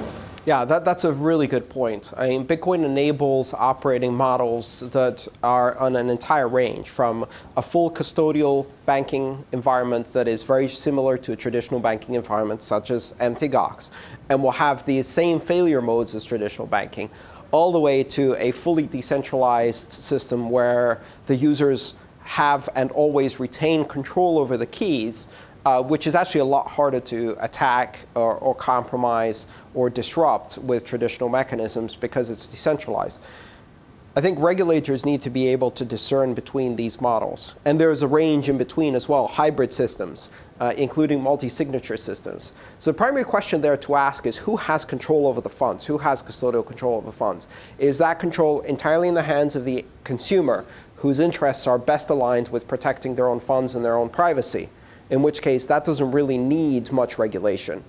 Yeah, that, that's a really good point. I mean, Bitcoin enables operating models that are on an entire range from a full custodial banking environment that is very similar to a traditional banking environment, such as Mt. Gox, and will have the same failure modes as traditional banking, all the way to a fully decentralized system where the users have and always retain control over the keys uh, which is actually a lot harder to attack or, or, compromise or disrupt with traditional mechanisms because it's decentralized. I think regulators need to be able to discern between these models. And there's a range in between as well, hybrid systems, uh, including multi-signature systems. So the primary question there to ask is who has control over the funds? Who has custodial control over the funds? Is that control entirely in the hands of the consumer whose interests are best aligned with protecting their own funds and their own privacy? In which case that doesn't really need much regulation.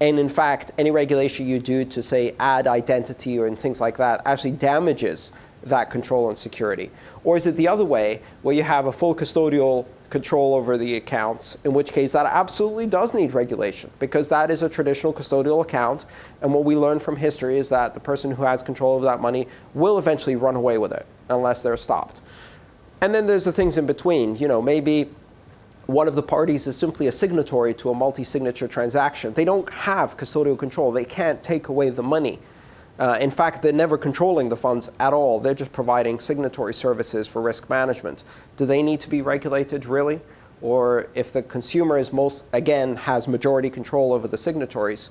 And in fact, any regulation you do to, say, add identity or things like that actually damages that control and security. Or is it the other way, where you have a full custodial control over the accounts, in which case that absolutely does need regulation, because that is a traditional custodial account. And what we learn from history is that the person who has control of that money will eventually run away with it, unless they're stopped. And then there's the things in between. You know, maybe one of the parties is simply a signatory to a multi-signature transaction. They don't have custodial control. They can't take away the money. Uh, in fact, they're never controlling the funds at all. They're just providing signatory services for risk management. Do they need to be regulated, really? Or if the consumer is most, again, has majority control over the signatories,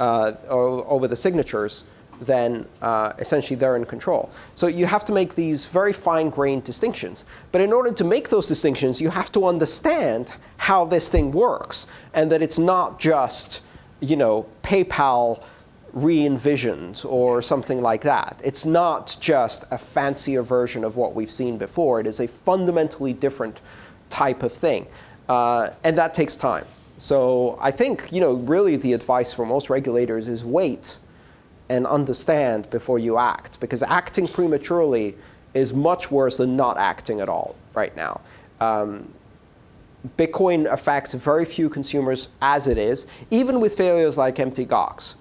uh, over the signatures, then uh, essentially they're in control. So you have to make these very fine-grained distinctions. But in order to make those distinctions, you have to understand how this thing works, and that it's not just, you know, PayPal re-envisioned or something like that. It's not just a fancier version of what we've seen before. It is a fundamentally different type of thing. Uh, and that takes time. So I think, you know, really the advice for most regulators is wait and understand before you act. Because acting prematurely is much worse than not acting at all right now. Um, Bitcoin affects very few consumers as it is, even with failures like Mt. Gox.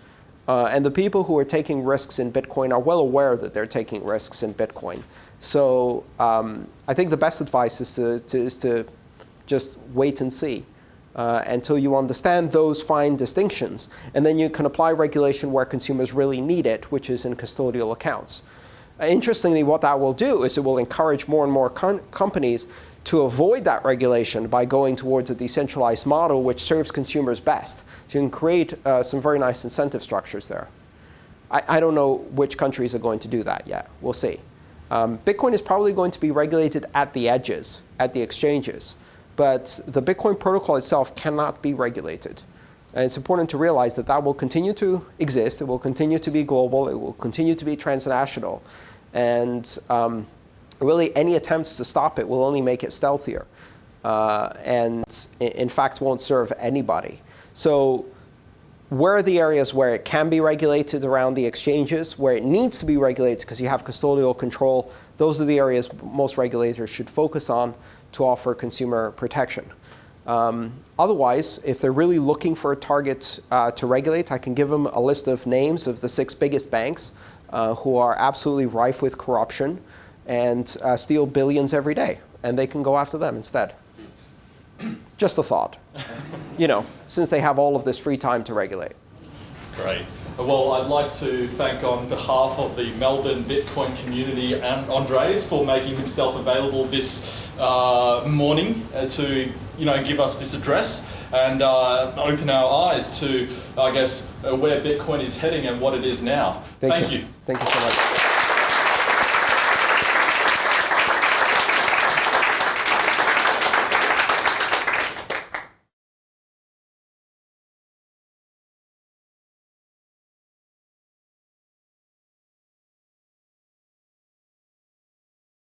Uh, and the people who are taking risks in Bitcoin are well aware that they're taking risks in Bitcoin. So um, I think the best advice is to, to, is to just wait and see uh, until you understand those fine distinctions. And then you can apply regulation where consumers really need it, which is in custodial accounts. Uh, interestingly, what that will do is it will encourage more and more companies to avoid that regulation by going towards a decentralized model which serves consumers best. So you can create uh, some very nice incentive structures there. I, I, don't know which countries are going to do that yet. We'll see. Um, Bitcoin is probably going to be regulated at the edges, at the exchanges but the Bitcoin protocol itself cannot be regulated. And it's important to realize that that will continue to exist. It will continue to be global. It will continue to be transnational. And um, really, any attempts to stop it will only make it stealthier. Uh, and in fact, won't serve anybody. So where are the areas where it can be regulated around the exchanges, where it needs to be regulated because you have custodial control? Those are the areas most regulators should focus on to offer consumer protection. Um, otherwise, if they're really looking for a target uh, to regulate, I can give them a list of names of the six biggest banks uh, who are absolutely rife with corruption and uh, steal billions every day. And they can go after them instead. Just a thought, you know, since they have all of this free time to regulate.
Great. Well, I'd like to thank on behalf of the Melbourne Bitcoin community and Andreas for making himself available this uh, morning uh, to you know give us this address and uh, open our eyes to I guess uh, where Bitcoin is heading and what it is now.
Thank,
thank
you.
you.
Thank you so much.